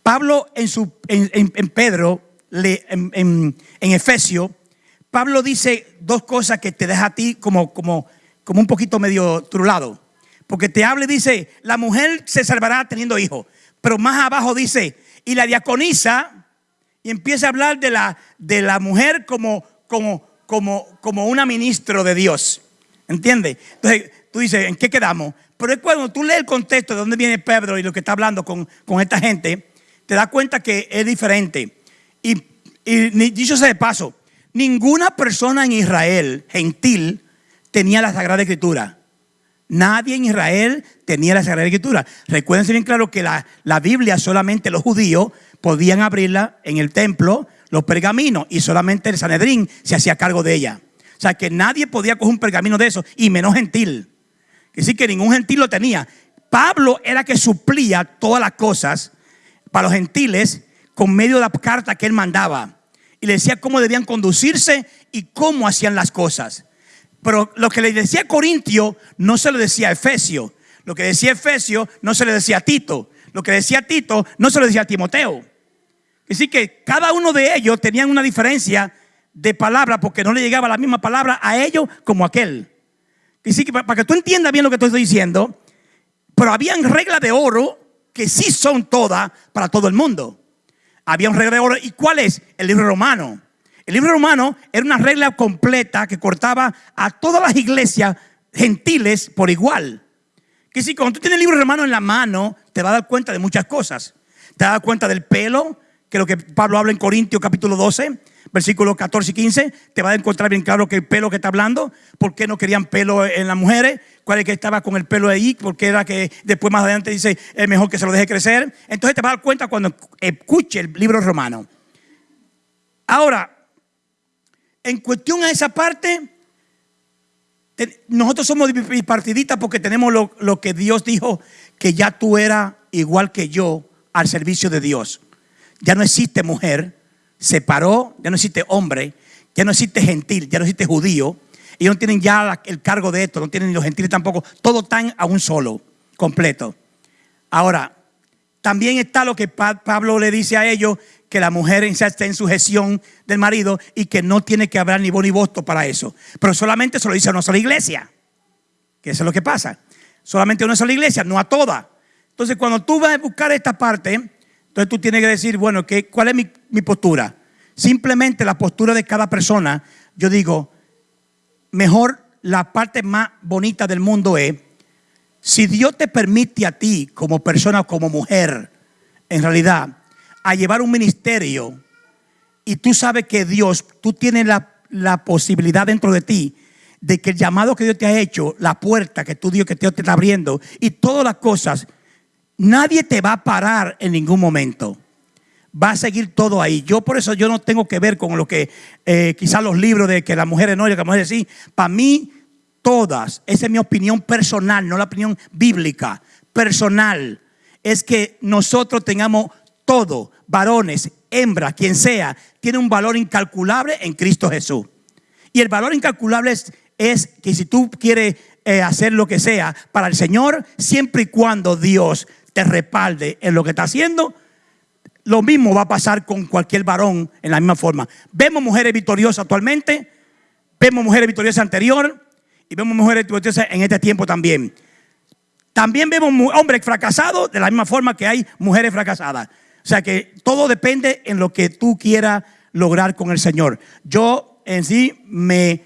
Pablo en, su, en, Pedro, en, en, Efesio, Pablo dice dos cosas que te deja a ti como, como, como un poquito medio trulado. Porque te habla y dice, la mujer se salvará teniendo hijos. Pero más abajo dice, y la diaconisa, y empieza a hablar de la, de la mujer como, como, como, como una ministro de Dios. ¿Entiendes? Entonces tú dices, ¿en qué quedamos? Pero es cuando tú lees el contexto de dónde viene Pedro y lo que está hablando con, con esta gente, te das cuenta que es diferente. Y, y dicho sea de paso, ninguna persona en Israel, gentil, tenía la Sagrada Escritura. Nadie en Israel tenía la Sagrada Escritura. Recuérdense bien claro que la, la, Biblia solamente los judíos podían abrirla en el templo, los pergaminos, y solamente el Sanedrín se hacía cargo de ella. O sea que nadie podía coger un pergamino de eso, y menos gentil. Es decir, que ningún gentil lo tenía. Pablo era que suplía todas las cosas para los gentiles con medio de la carta que él mandaba. Y le decía cómo debían conducirse y cómo hacían las cosas. Pero lo que le decía Corintio no se lo decía a Efesio. Lo que decía Efesio no se le decía a Tito. Lo que decía Tito no se lo decía a Timoteo. Decir, que cada uno de ellos tenían una diferencia de palabra porque no le llegaba la misma palabra a ellos como a aquel. Decir, que para que tú entiendas bien lo que estoy diciendo, pero habían reglas de oro que sí son todas para todo el mundo. Había un regla de oro. ¿Y cuál es? El libro romano. El libro romano era una regla completa que cortaba a todas las iglesias gentiles por igual. Que si cuando tú tienes el libro romano en la mano, te vas a dar cuenta de muchas cosas. Te vas a dar cuenta del pelo, que es lo que Pablo habla en Corintios capítulo 12, versículos 14 y 15. Te vas a encontrar bien claro que el pelo que está hablando, por qué no querían pelo en las mujeres, cuál es que estaba con el pelo ahí, porque era que después más adelante dice, es mejor que se lo deje crecer. Entonces te vas a dar cuenta cuando escuche el libro romano. Ahora, en cuestión a esa parte, nosotros somos bipartidistas porque tenemos lo, que Dios dijo, que ya tú eras igual que yo al servicio de Dios. Ya no existe mujer, se paró, ya no existe hombre, ya no existe gentil, ya no existe judío. Ellos no tienen ya el cargo de esto, no tienen los gentiles tampoco, todo tan a un solo, completo. Ahora, también está lo que Pablo le dice a ellos, que la mujer esté en sujeción del marido y que no tiene que haber ni voz ni voto para eso. Pero solamente se lo dice a una sola iglesia. Que eso es lo que pasa. Solamente a una sola iglesia, no a toda. Entonces, cuando tú vas a buscar esta parte, entonces tú tienes que decir, bueno, ¿qué, ¿cuál es mi, mi postura? Simplemente la postura de cada persona, yo digo, mejor la parte más bonita del mundo es, si Dios te permite a ti como persona, como mujer, en realidad, a llevar un ministerio y tú sabes que Dios, tú tienes la, la, posibilidad dentro de ti de que el llamado que Dios te ha hecho, la puerta que tú Dios que Dios te está abriendo y todas las cosas, nadie te va a parar en ningún momento. Va a seguir todo ahí. Yo por eso yo no tengo que ver con lo que eh, quizás los libros de que las mujeres no y que las mujeres sí. Para mí, todas, esa es mi opinión personal, no la opinión bíblica, personal, es que nosotros tengamos todo, varones, hembra, quien sea, tiene un valor incalculable en Cristo Jesús. Y el valor incalculable es, que si tú quieres eh, hacer lo que sea para el Señor, siempre y cuando Dios te respalde en lo que está haciendo, lo mismo va a pasar con cualquier varón en la misma forma. Vemos mujeres victoriosas actualmente, vemos mujeres victoriosas anterior y vemos mujeres victoriosas en este tiempo también. También vemos hombres fracasados de la misma forma que hay mujeres fracasadas. O sea que todo depende en lo que tú quieras lograr con el Señor. Yo en sí me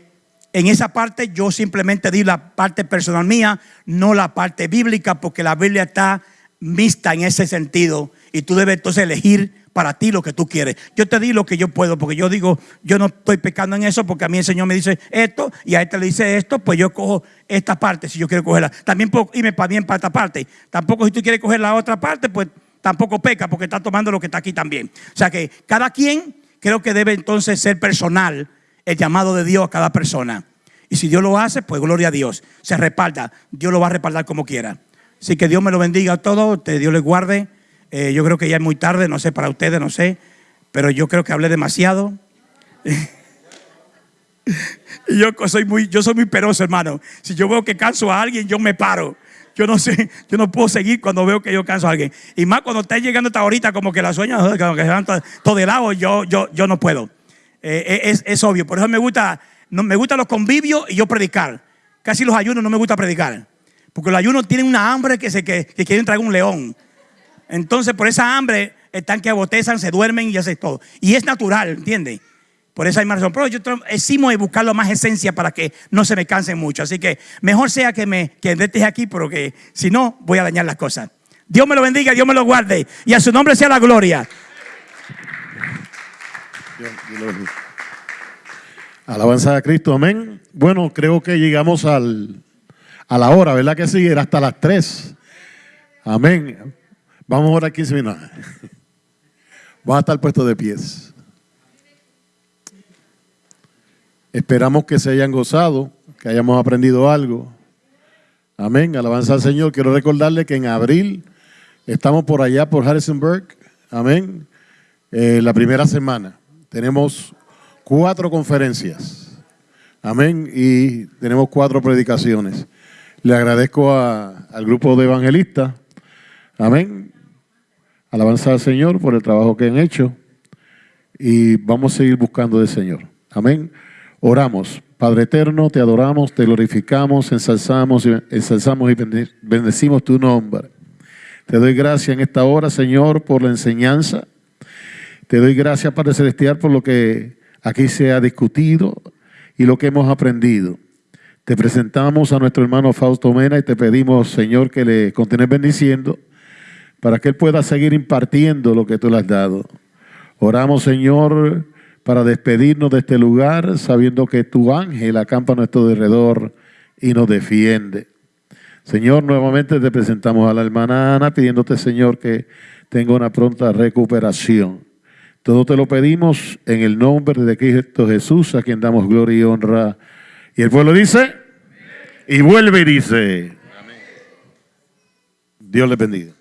en esa parte yo simplemente di la parte personal mía, no la parte bíblica, porque la Biblia está mixta en ese sentido y tú debes entonces elegir para ti lo que tú quieres. Yo te di lo que yo puedo, porque yo digo, yo no estoy pecando en eso, porque a mí el Señor me dice esto y a este le dice esto, pues yo cojo esta parte si yo quiero cogerla. También puedo irme para bien para esta parte. Tampoco si tú quieres coger la otra parte, pues tampoco peca, porque está tomando lo que está aquí también. O sea que cada quien creo que debe entonces ser personal el llamado de Dios a cada persona. Y si Dios lo hace, pues gloria a Dios. Se respalda. Dios lo va a respaldar como quiera. Así que Dios me lo bendiga a todos, Dios les guarde. Eh, yo creo que ya es muy tarde, no sé, para ustedes, no sé, pero yo creo que hablé demasiado. (laughs) yo soy muy, yo soy muy peroso, hermano. Si yo veo que canso a alguien, yo me paro. Yo no sé, yo no puedo seguir cuando veo que yo canso a alguien. Y más cuando está llegando hasta ahorita, como que la sueña, como que se van todo de lado, yo, yo, yo no puedo. Eh, es, es, obvio. Por eso me gusta, no, me gustan los convivios y yo predicar. Casi los ayunos no me gusta predicar. Porque los ayunos tienen una hambre que, se, que, que quieren traer un león. Entonces, por esa hambre, están que abotezan, se duermen y hacen todo. Y es natural, ¿entiendes? Por esa hay razón. Pero yo decimos buscar lo más esencia para que no se me cansen mucho. Así que mejor sea que me que aquí, porque si no, voy a dañar las cosas. Dios me lo bendiga, Dios me lo guarde. Y a su nombre sea la gloria. Alabanza a Cristo, amén. Bueno, creo que llegamos al, a la hora, ¿verdad que sí? Era hasta las 3. Amén. Vamos ahora 15 minutos. Vamos a estar puestos de pies. Esperamos que se hayan gozado, que hayamos aprendido algo. Amén. Alabanza al Señor. Quiero recordarle que en abril estamos por allá, por Harrisonburg. Amén. Eh, la primera semana. Tenemos cuatro conferencias. Amén. Y tenemos cuatro predicaciones. Le agradezco al grupo de evangelistas. Amén. Alabanza al Señor por el trabajo que han hecho y vamos a seguir buscando del Señor. Amén. Oramos. Padre eterno, te adoramos, te glorificamos, ensalzamos, ensalzamos y bendecimos tu nombre. Te doy gracias en esta hora, Señor, por la enseñanza. Te doy gracias, Padre Celestial, por lo que aquí se ha discutido y lo que hemos aprendido. Te presentamos a nuestro hermano Fausto Mena y te pedimos, Señor, que le continúes bendiciendo para que Él pueda seguir impartiendo lo que tú le has dado. Oramos, Señor, para despedirnos de este lugar, sabiendo que tu ángel acampa a nuestro alrededor y nos defiende. Señor, nuevamente te presentamos a la hermana Ana, pidiéndote, Señor, que tenga una pronta recuperación. Todo te lo pedimos en el nombre de Cristo Jesús, a quien damos gloria y honra. Y el pueblo dice, y vuelve y dice, Dios le bendiga.